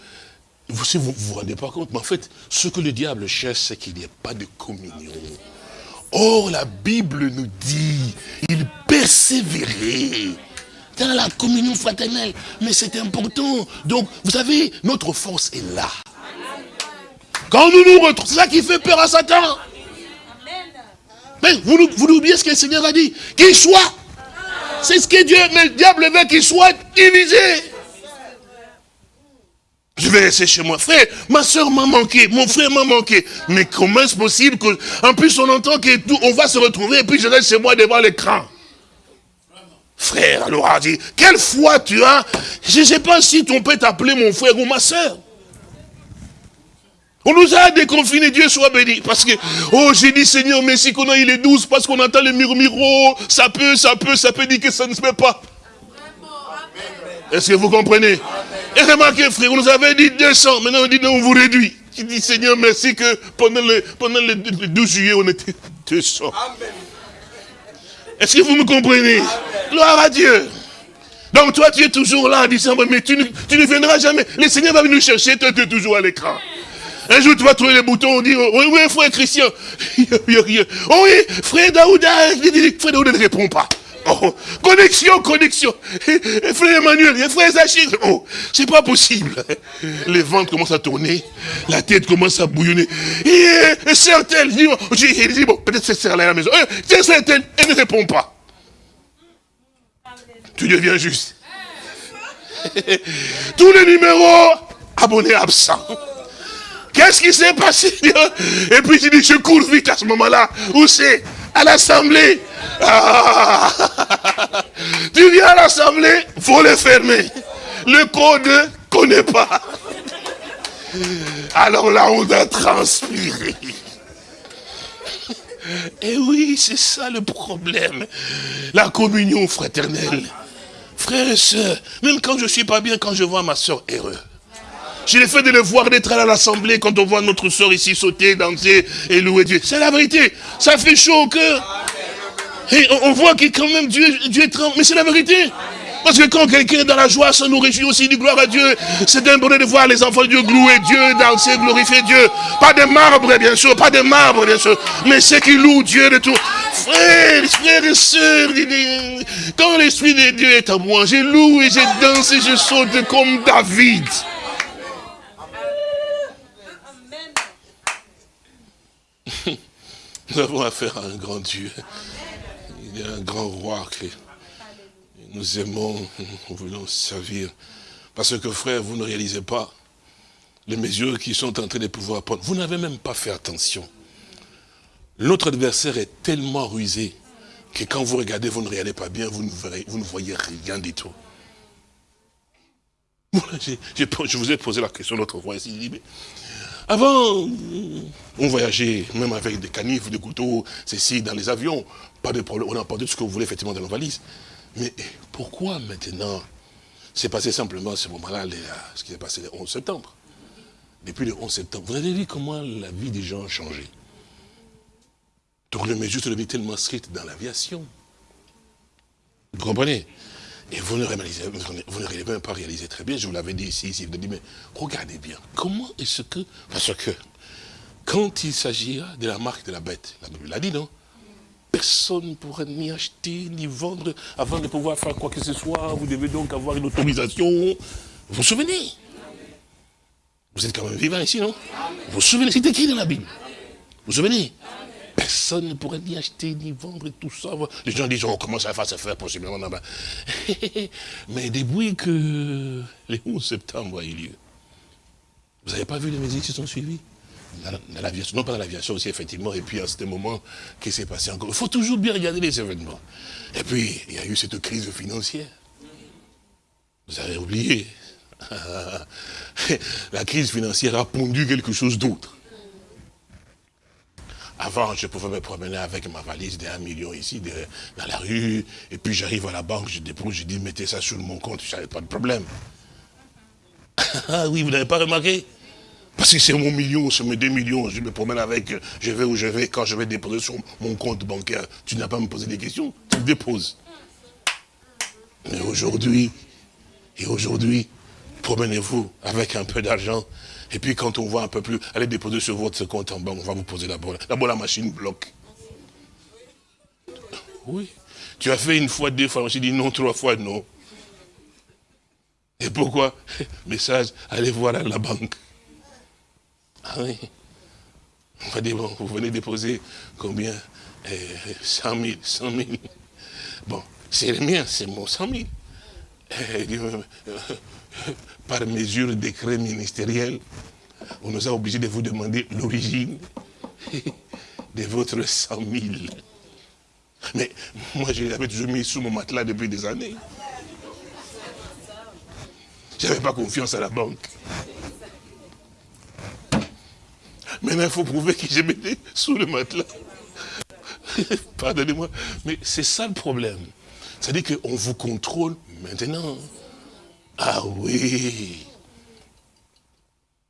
vous ne vous, vous rendez pas compte, mais en fait, ce que le diable cherche, c'est qu'il n'y ait pas de communion. Or, la Bible nous dit, il persévérait dans la communion fraternelle. Mais c'est important. Donc, vous savez, notre force est là. Quand nous nous retrouvons, c'est ça qui fait peur à Satan. Mais vous, vous oubliez ce que le Seigneur a dit. Qu'il soit. C'est ce que Dieu, mais le diable veut qu'il soit divisé. Je vais rester chez moi. Frère, ma soeur m'a manqué, mon frère m'a manqué. Mais comment est-ce possible que, en plus on entend que tout, on va se retrouver et puis je reste chez moi devant l'écran. Frère, alors a dit, quelle foi tu as? Je ne sais pas si ton père t'appelait mon frère ou ma soeur. On nous a déconfinés, Dieu soit béni. Parce que, oh, j'ai dit, Seigneur, merci qu'on a eu les douze, parce qu'on entend les murmures, ça peut, ça peut, ça peut dire que ça ne se fait pas. Est-ce que vous comprenez? Et remarquez, frère, on nous avait dit 200, maintenant on dit non, on vous réduit. Je dis, Seigneur, merci que pendant le, pendant le 12 juillet, on était 200. Est-ce que vous me comprenez? Gloire à Dieu. Donc toi, tu es toujours là en disant, mais tu ne, viendras jamais. Le Seigneur va venir nous chercher, toi, tu es toujours à l'écran. Un jour, tu vas trouver les boutons, on dit, oui, oui, frère Christian. oh oui, frère Daouda. Frère Daouda ne répond pas. Oh, connexion, connexion. Frère Emmanuel, frère Zachir. Oh, c'est pas possible. Les ventres commencent à tourner, la tête commence à bouillonner. Et, certaines, je dis, bon, peut-être c'est celle à la maison. C'est certaine, elle ne répond pas. Tu deviens juste. Tous les numéros abonnés absents. Qu'est-ce qui s'est passé? Et puis tu dis, je cours vite à ce moment-là. Où c'est? À l'assemblée. Ah. Tu viens à l'assemblée, faut le fermer. Le code ne connaît pas. Alors là, on a transpiré. Et oui, c'est ça le problème. La communion fraternelle. Frères et sœurs, même quand je ne suis pas bien, quand je vois ma soeur heureux. J'ai le fait de le voir d'être à l'assemblée quand on voit notre soeur ici sauter, danser et louer Dieu. C'est la vérité. Ça fait chaud au cœur. Et on voit que quand même Dieu, Dieu est tremble. Mais c'est la vérité. Parce que quand quelqu'un est dans la joie, ça nous réjouit aussi du gloire à Dieu. C'est un bonheur de voir les enfants de Dieu louer Dieu, danser, glorifier Dieu. Pas de marbre, bien sûr, pas de marbre, bien sûr. Mais ceux qui louent Dieu de tout. Frères, frères et sœurs, quand l'Esprit de Dieu est à moi, et je danse et je saute comme David. Nous avons affaire à un grand Dieu. Il a un grand roi que nous aimons, nous voulons servir. Parce que frère, vous ne réalisez pas les mesures qui sont en train de pouvoir prendre. Vous n'avez même pas fait attention. Notre adversaire est tellement rusé que quand vous regardez, vous ne regardez pas bien, vous ne, voyez rien du tout. Je vous ai posé la question l'autre fois ici. Avant, on voyageait même avec des canifs, des couteaux, ceci, dans les avions. Pas de problème, on a pas tout ce que vous voulez effectivement dans nos valises. Mais pourquoi maintenant C'est passé simplement ce moment-là, ce qui s'est passé le 11 septembre. Depuis le 11 septembre, vous avez vu comment la vie des gens a changé. Donc le mesure de vie tellement stricte dans l'aviation. Vous comprenez? Et vous ne, réalisez, vous ne même pas réalisé très bien, je vous l'avais dit ici, ici, vous dit, mais regardez bien, comment est-ce que... Parce que, quand il s'agira de la marque de la bête, la Bible l'a dit, non? Personne ne pourrait ni acheter, ni vendre, avant de pouvoir faire quoi que ce soit. Vous devez donc avoir une autorisation. Vous vous souvenez? Vous êtes quand même vivant ici, non? Vous vous souvenez, c'est écrit dans la Bible. Vous vous souvenez? Personne ne pourrait ni acheter, ni vendre, tout ça. Les gens disent, oh, comment ça va se faire possiblement là-bas? Mais depuis que les 11 septembre a eu lieu, vous n'avez pas vu les musiques qui sont suivies dans, non pas dans l'aviation aussi, effectivement, et puis à ce moment, qu'est-ce qui s'est passé encore? Il faut toujours bien regarder les événements. Et puis, il y a eu cette crise financière. Vous avez oublié. La crise financière a pondu quelque chose d'autre. Avant, je pouvais me promener avec ma valise de 1 million ici, dans la rue, et puis j'arrive à la banque, je dépose, je dis, mettez ça sur mon compte, je n'avais pas de problème. Ah oui, vous n'avez pas remarqué? Parce que c'est mon million, c'est mes 2 millions, je me promène avec, je vais où je vais, quand je vais déposer sur mon compte bancaire, tu n'as pas à me poser des questions, tu le déposes. Mais aujourd'hui, et aujourd'hui, promenez-vous avec un peu d'argent, et puis quand on voit un peu plus, allez déposer sur votre compte en banque, on va vous poser d'abord. D'abord la machine bloque. Oui. Tu as fait une fois, deux fois, je dit non, trois fois, non. Et pourquoi? Message, allez voir la banque. Ah oui. On va dire, bon, vous venez déposer combien? 100 000, 100 000. Bon, c'est le mien, c'est mon 100 000. par mesure décret ministériel, on nous a obligés de vous demander l'origine de votre 100 000. Mais moi, je l'avais toujours mis sous mon matelas depuis des années. Je n'avais pas confiance à la banque. Maintenant, il faut prouver que je mettais sous le matelas. Pardonnez-moi, mais c'est ça le problème. C'est-à-dire qu'on vous contrôle maintenant. Ah oui.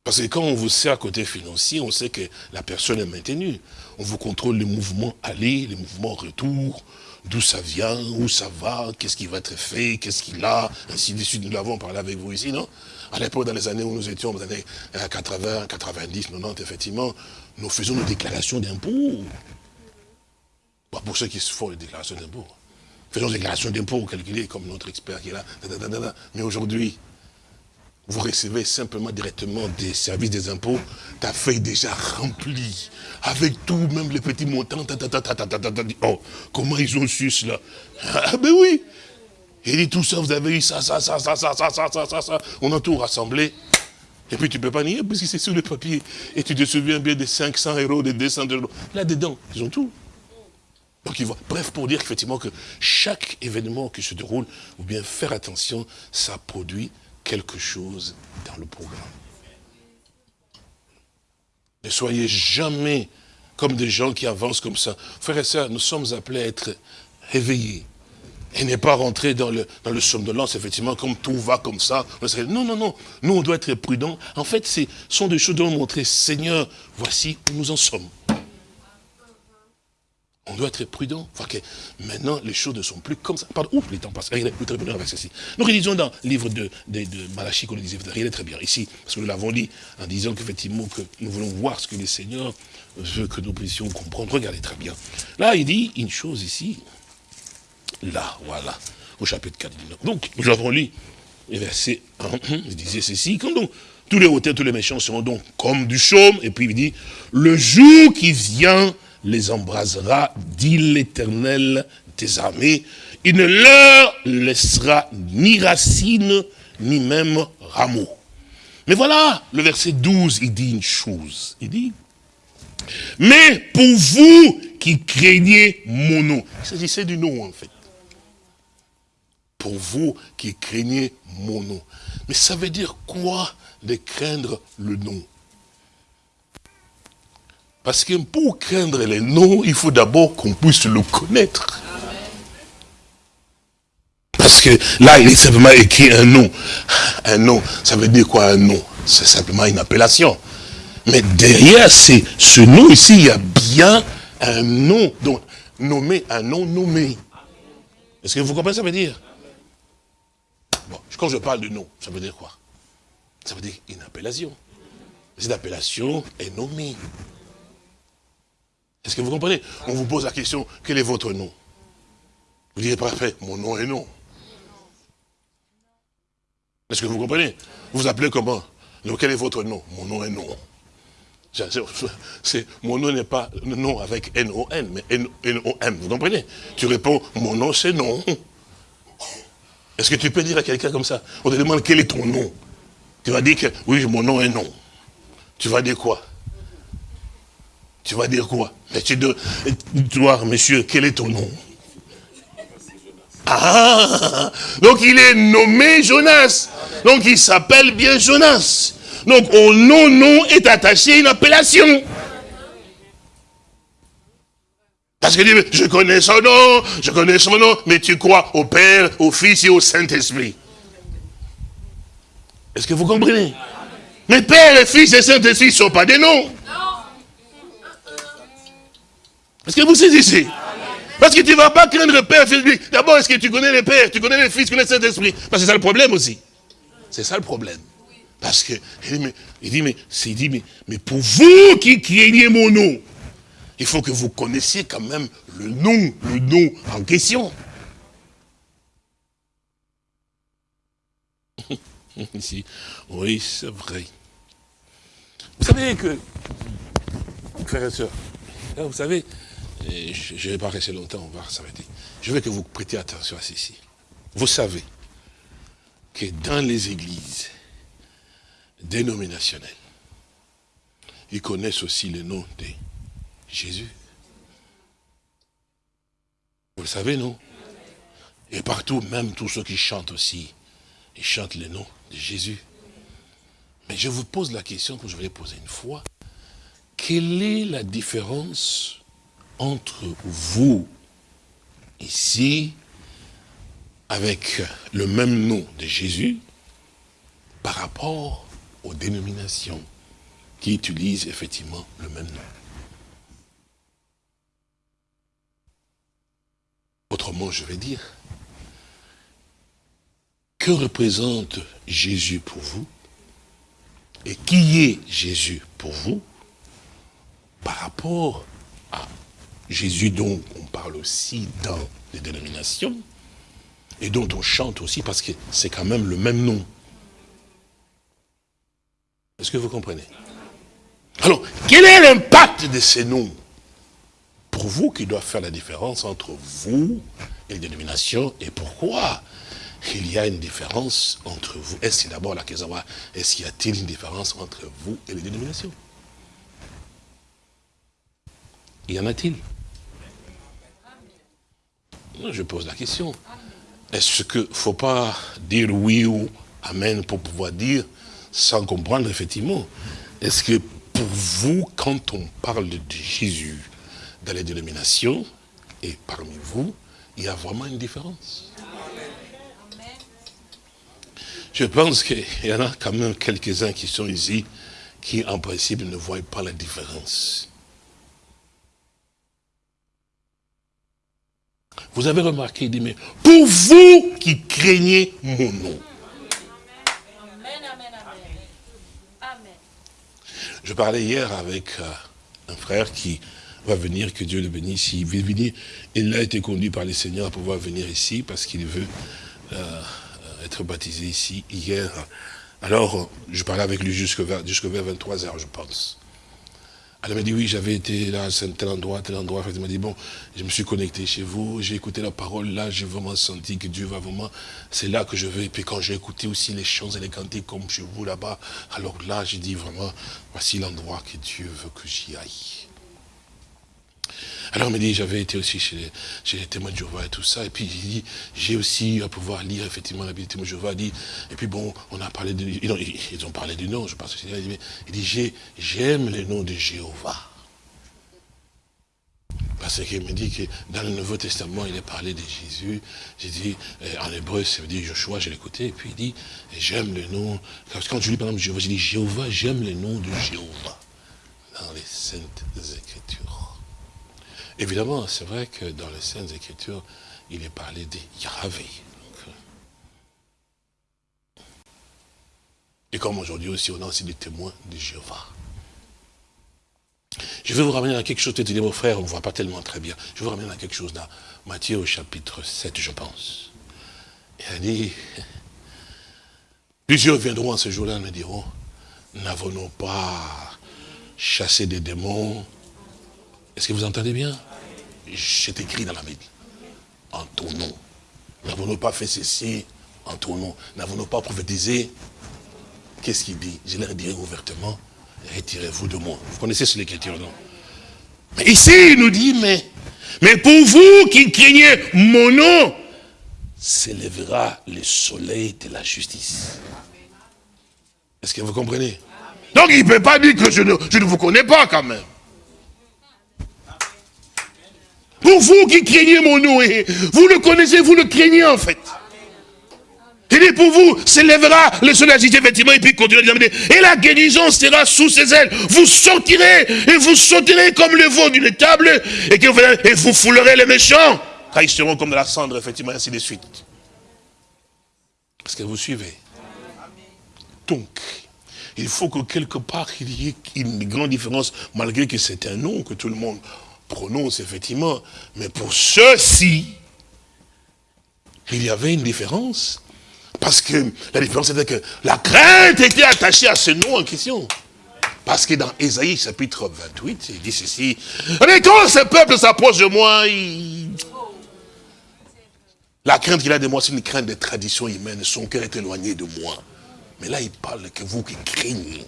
Parce que quand on vous sert à côté financier, on sait que la personne est maintenue. On vous contrôle les mouvements aller, les mouvements retour, d'où ça vient, où ça va, qu'est-ce qui va être fait, qu'est-ce qu'il a, ainsi de suite. Nous l'avons parlé avec vous ici, non? À l'époque, dans les années où nous étions, dans les années 80, 90, 90, effectivement, nous faisions nos déclarations d'impôts. pour ceux qui se font les déclarations d'impôts. Faisons des déclarations d'impôts calculées comme notre expert qui est là. Mais aujourd'hui, vous recevez simplement directement des services des impôts, ta feuille déjà remplie, avec tout, même les petits montants. Oh, comment ils ont su cela? Ah ben oui Il dit tout ça, vous avez eu ça, ça, ça, ça, ça, ça, ça, ça, ça, ça. On a tout rassemblé. Et puis tu ne peux pas nier, parce que c'est sur le papier. Et tu te souviens bien des 500 euros, des 200 euros. Là-dedans, ils ont tout. Bref, pour dire effectivement que chaque événement qui se déroule, ou bien faire attention, ça produit quelque chose dans le programme. Ne soyez jamais comme des gens qui avancent comme ça. Frères et sœurs, nous sommes appelés à être réveillés. Et n'est pas rentrer dans le, dans le somnolence, effectivement, comme tout va comme ça. Non, non, non. Nous, on doit être prudents. En fait, ce sont des choses dont montrer, Seigneur, voici où nous en sommes. On doit être prudent. Enfin que maintenant, les choses ne sont plus comme ça. Pardon, ouf, les temps passent. Regardez, nous terminons avec ceci. Nous réalisons dans le livre de, de, de Malachie, qu'on disait, regardez très bien ici, parce que nous l'avons dit en disant qu'effectivement, que nous voulons voir ce que le Seigneur veut que nous puissions comprendre. Regardez très bien. Là, il dit une chose ici. Là, voilà, au chapitre 4. Donc, nous avons lu le verset 1, il disait ceci, quand donc tous les hauteurs, tous les méchants seront donc comme du chaume, et puis il dit, le jour qui vient les embrasera, dit l'Éternel des armées. Il ne leur laissera ni racine, ni même rameau. Mais voilà, le verset 12, il dit une chose. Il dit, mais pour vous qui craignez mon nom. Il s'agissait du nom, en fait. Pour vous qui craignez mon nom. Mais ça veut dire quoi de craindre le nom? Parce que pour craindre les noms, il faut d'abord qu'on puisse le connaître. Parce que là, il est simplement écrit un nom. Un nom, ça veut dire quoi un nom? C'est simplement une appellation. Mais derrière ce nom ici, il y a bien un nom. Donc, nommer, un nom nommé. Est-ce que vous comprenez ce que ça veut dire? Quand je parle de nom, ça veut dire quoi? Ça veut dire une appellation. Cette appellation est nommée. Est-ce que vous comprenez? On vous pose la question, quel est votre nom? Vous direz, parfait, mon nom est non. Est-ce que vous comprenez? Vous vous appelez comment? Quel est votre nom? Mon nom est non. mon nom n'est pas nom avec N-O-N, mais N-O-M, vous comprenez? Tu réponds, mon nom c'est non. Est-ce que tu peux dire à quelqu'un comme ça? On te demande quel est ton nom? Tu vas dire que, oui, mon nom est non. Tu vas dire quoi? Tu vas dire quoi? Mais tu dois, toi, monsieur, quel est ton nom? Ah Donc il est nommé Jonas. Donc il s'appelle bien Jonas. Donc au nom, nom est attaché une appellation. Parce que je connais son nom, je connais son nom, mais tu crois au Père, au Fils et au Saint-Esprit. Est-ce que vous comprenez? Mais Père et Fils et Saint-Esprit ne sont pas des noms. Est-ce que vous saisissez Parce que tu ne vas pas craindre le Père, Fils, D'abord, est-ce que tu connais le Père, tu connais le Fils, tu connais le Saint-Esprit? Parce que c'est ça le problème aussi. C'est ça le problème. Parce que, il dit, mais, il dit, mais, dit, mais, mais pour vous qui craignez mon nom, il faut que vous connaissiez quand même le nom, le nom en question. Oui, c'est vrai. Vous savez que, frères et sœurs, vous savez, je ne vais pas rester longtemps, on va s'arrêter. Je veux que vous prêtiez attention à ceci. Vous savez que dans les églises, dénominationnels. Ils connaissent aussi le nom de Jésus. Vous le savez, non? Et partout, même tous ceux qui chantent aussi, ils chantent le nom de Jésus. Mais je vous pose la question que je vais poser une fois. Quelle est la différence entre vous, ici, avec le même nom de Jésus, par rapport aux dénominations qui utilisent effectivement le même nom. Autrement, je vais dire, que représente Jésus pour vous et qui est Jésus pour vous par rapport Jésus dont on parle aussi dans les dénominations et dont on chante aussi parce que c'est quand même le même nom. Est-ce que vous comprenez? Alors, quel est l'impact de ces noms? Pour vous qui doivent faire la différence entre vous et les dénominations, et pourquoi il y a une différence entre vous? Est-ce d'abord la question est-ce qu'il y a-t-il une différence entre vous et les dénominations? Y en a-t-il? Je pose la question. Est-ce qu'il ne faut pas dire oui ou amen pour pouvoir dire sans comprendre effectivement? Est-ce que pour vous, quand on parle de Jésus dans les dénominations, et parmi vous, il y a vraiment une différence? Je pense qu'il y en a quand même quelques-uns qui sont ici, qui en principe ne voient pas la différence. Vous avez remarqué, il dit, mais pour vous qui craignez mon nom, Je parlais hier avec euh, un frère qui va venir, que Dieu le bénisse. Il veut venir. Il a été conduit par le Seigneur à pouvoir venir ici parce qu'il veut euh, être baptisé ici hier. Alors, je parlais avec lui jusqu'à vers, 23 heures, je pense. Elle m'a dit, oui, j'avais été là, à tel endroit, tel endroit. Elle m'a dit, bon, je me suis connecté chez vous, j'ai écouté la parole, là, j'ai vraiment senti que Dieu va vraiment, c'est là que je veux. Et puis quand j'ai écouté aussi les chants et les cantiques comme chez vous là-bas, alors là, j'ai dit vraiment, voici l'endroit que Dieu veut que j'y aille. Alors, il m'a dit, j'avais été aussi chez les, témoins de Jéhovah et tout ça. Et puis, il dit, j'ai aussi à pouvoir lire effectivement la Bible des témoins de Jéhovah. Dit, et puis bon, on a parlé de... Ils ont, parlé du nom, je pense. Il dit, j'aime les noms de Jéhovah. Parce qu'il me dit que dans le Nouveau Testament, il est parlé de Jésus. J'ai dit, euh, en hébreu, ça veut dire Joshua, j'ai l'écouté, et puis il dit, j'aime le nom. Quand je lis par exemple Jéhovah, j'ai dit, Jéhovah, j'aime le nom de Jéhovah dans les Saintes Écritures. Évidemment, c'est vrai que dans les Saintes Écritures, il est parlé de Yahvé. Et comme aujourd'hui aussi, on a aussi des témoins de Jéhovah. Je vais vous ramener à quelque chose, peut-être vos frères, on ne voit pas tellement très bien. Je vais vous ramener à quelque chose dans Matthieu au chapitre 7, je pense. Il a dit, plusieurs viendront à ce jour-là et me diront, n'avons-nous pas chassé des démons Est-ce que vous entendez bien? C'est écrit dans la Bible. En ton nom. N'avons-nous pas fait ceci en ton nom? N'avons-nous pas prophétisé? Qu'est-ce qu'il dit? Je leur dirai ouvertement, retirez-vous de moi. Vous connaissez ce l'écriture, non? Mais Ici, il nous dit, mais, mais pour vous qui craignez mon nom, s'élèvera le soleil de la justice. Est-ce que vous comprenez? Donc il ne peut pas dire que je ne, je ne vous connais pas quand même. Pour vous qui craignez mon nom, vous le connaissez, vous le craignez en fait. Il dit pour vous, s'élèvera le soleil effectivement, et puis continue à dire, et la guérison sera sous ses ailes. Vous sortirez, et vous sauterez comme le veau d'une table, et, que vous, et vous foulerez les méchants, car ils seront comme de la cendre, effectivement, ainsi de suite. Est-ce que vous suivez Donc, il faut que quelque part, il y ait une grande différence, malgré que c'est un nom que tout le monde prononce, effectivement. Mais pour ceux-ci, il y avait une différence. Parce que la différence était que la crainte était attachée à ce nom en question. Parce que dans Ésaïe chapitre 28, il dit ceci. Quand ce peuple s'approche de moi, la crainte qu'il a de moi, c'est une crainte des traditions humaines. Son cœur est éloigné de moi. Mais là, il parle que vous qui craignez.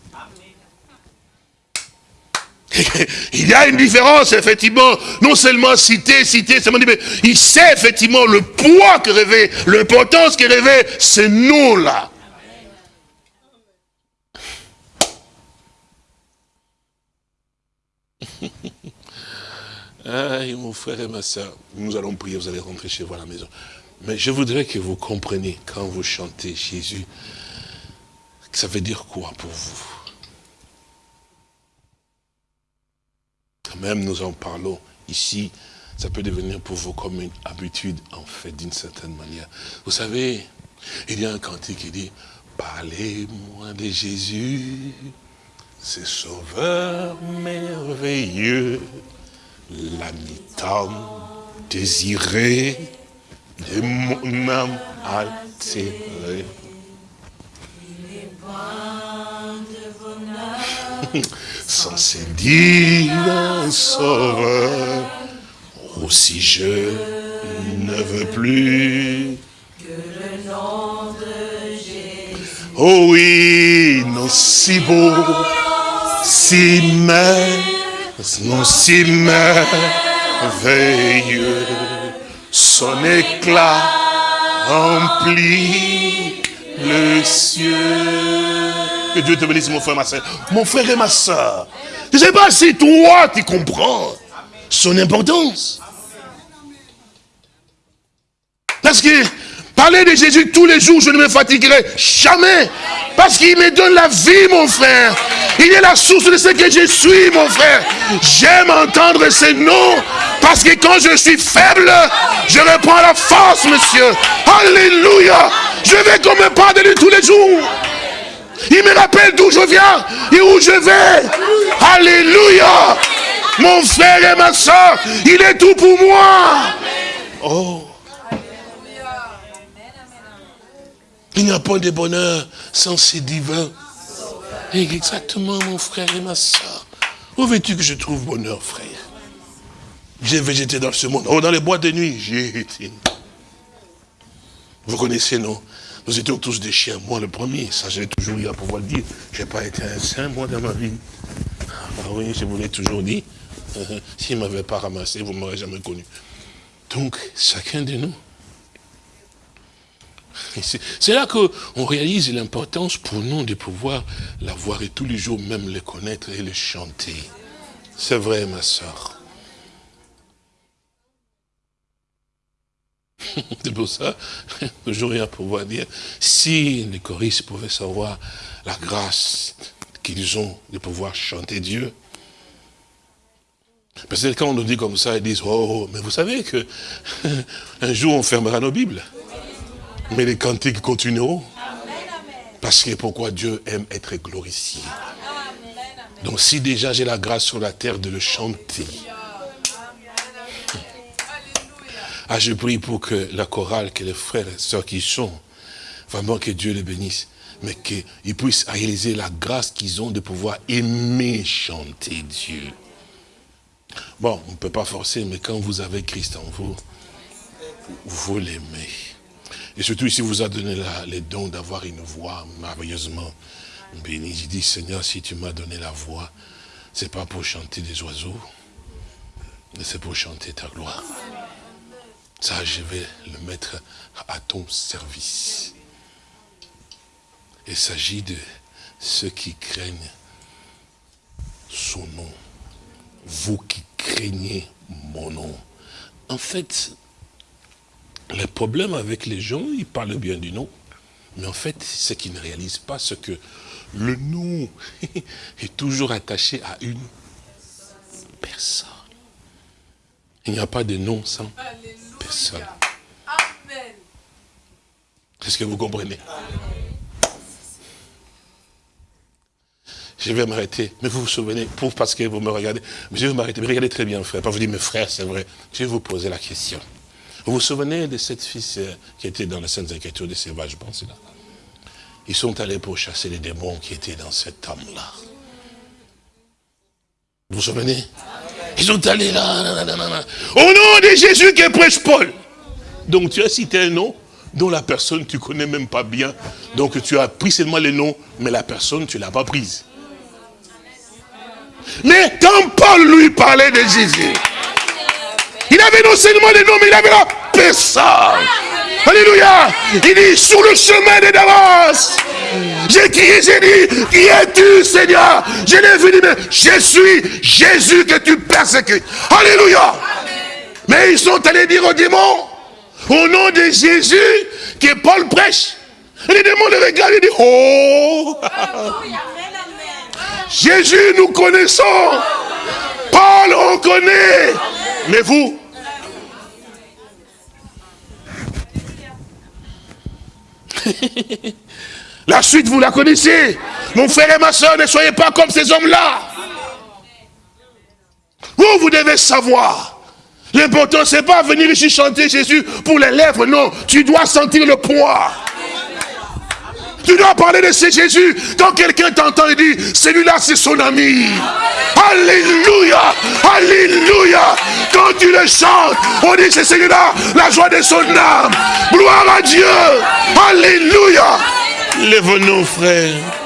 Il y a une différence, effectivement, non seulement citer, citer, seulement mais il sait effectivement le poids que rêvait, l'importance que rêvait ce nom-là. Aïe, mon frère et ma soeur, nous allons prier, vous allez rentrer chez vous à la maison. Mais je voudrais que vous compreniez, quand vous chantez Jésus, ça veut dire quoi pour vous? Même nous en parlons ici, ça peut devenir pour vous comme une habitude, en fait, d'une certaine manière. Vous savez, il y a un cantique qui dit, parlez-moi de Jésus, ce sauveur merveilleux, l'ami tant désiré de mon âme altérée. Il est sans ses divins sauveur. Aussi je ne veux plus que le nom de Jésus. Oh oui, non si beau, si non si merveilleux, son éclat remplit le ciel. Que Dieu te bénisse, mon frère et ma soeur. Mon frère et ma soeur. Je ne sais pas si toi, tu comprends son importance. Parce que parler de Jésus tous les jours, je ne me fatiguerai jamais. Parce qu'il me donne la vie, mon frère. Il est la source de ce que je suis, mon frère. J'aime entendre ces noms. Parce que quand je suis faible, je reprends la force, monsieur. Alléluia. Je vais comme me parle de lui tous les jours. Il me rappelle d'où je viens et où je vais. Alléluia. Mon frère et ma soeur, il est tout pour moi. Oh. Il n'y a pas de bonheur sans ces divins. Exactement, mon frère et ma soeur. Où veux-tu que je trouve bonheur, frère? J'ai végété dans ce monde. Oh, dans les bois de nuit, j'ai été. Vous connaissez, non? Nous étions tous des chiens, moi le premier, ça j'ai toujours eu à pouvoir le dire. Je n'ai pas été un saint, moi, dans ma vie. Ah oui, je vous l'ai toujours dit. S'il ne m'avait pas ramassé, vous ne m'aurez jamais connu. Donc, chacun de nous. C'est là qu'on réalise l'importance pour nous de pouvoir la voir et tous les jours même le connaître et le chanter. C'est vrai, ma soeur. C'est pour ça, toujours rien pour pouvoir dire, si les choristes pouvaient savoir la grâce qu'ils ont de pouvoir chanter Dieu. Parce que quand on nous dit comme ça, ils disent, oh, oh mais vous savez que un jour on fermera nos Bibles. Mais les cantiques continueront. Parce que pourquoi Dieu aime être glorifié. Donc si déjà j'ai la grâce sur la terre de le chanter, ah, je prie pour que la chorale, que les frères et sœurs qui sont, vraiment que Dieu les bénisse, mais qu'ils puissent réaliser la grâce qu'ils ont de pouvoir aimer chanter Dieu. Bon, on ne peut pas forcer, mais quand vous avez Christ en vous, vous l'aimez. Et surtout, ici, vous a donné les dons d'avoir une voix merveilleusement bénie. Je dis, Seigneur, si tu m'as donné la voix, c'est pas pour chanter des oiseaux, mais c'est pour chanter ta gloire. Ça, je vais le mettre à ton service. Il s'agit de ceux qui craignent son nom. Vous qui craignez mon nom. En fait, le problème avec les gens, ils parlent bien du nom, mais en fait, c'est qu'ils ne réalisent pas ce que le nom est toujours attaché à une personne. Il n'y a pas de nom sans personne. Est-ce que vous comprenez? Je vais m'arrêter. Mais vous vous souvenez, pour, parce que vous me regardez, je vais m'arrêter. Mais regardez très bien, frère. Pas vous dire, mes frères, c'est vrai. Je vais vous poser la question. Vous vous souvenez de cette fille euh, qui était dans les Saintes Écritures de Sauvages, je pense là Ils sont allés pour chasser les démons qui étaient dans cette âme-là. Vous vous souvenez? Ils sont allés là, Au nom de Jésus qui prêche Paul. Donc tu as cité un nom dont la personne tu connais même pas bien. Donc tu as pris seulement les noms, mais la personne tu l'as pas prise. Mais quand Paul lui parlait de Jésus, il avait non seulement les noms, mais il avait la personne. Alléluia. Il dit, sur le chemin de Damas, j'ai crié, j'ai dit, qui es-tu Seigneur? Je l'ai vu, mais je suis Jésus que tu persécutes. Alléluia. Mais ils sont allés dire aux démons, au nom de Jésus, que Paul prêche. Et les démons le regardent et disent, oh Jésus, nous connaissons. Paul, on connaît. Mais vous? La suite, vous la connaissez. Mon frère et ma soeur, ne soyez pas comme ces hommes-là. Vous, vous devez savoir. L'important, c'est pas venir ici chanter Jésus pour les lèvres, non. Tu dois sentir le poids. Tu dois parler de ce Jésus. Quand quelqu'un t'entend et dit, celui-là c'est son ami. Alléluia. Alléluia. Quand tu le chantes, on dit c'est celui-là, la joie de son âme. Gloire à Dieu. Alléluia. Lève-nous, frère.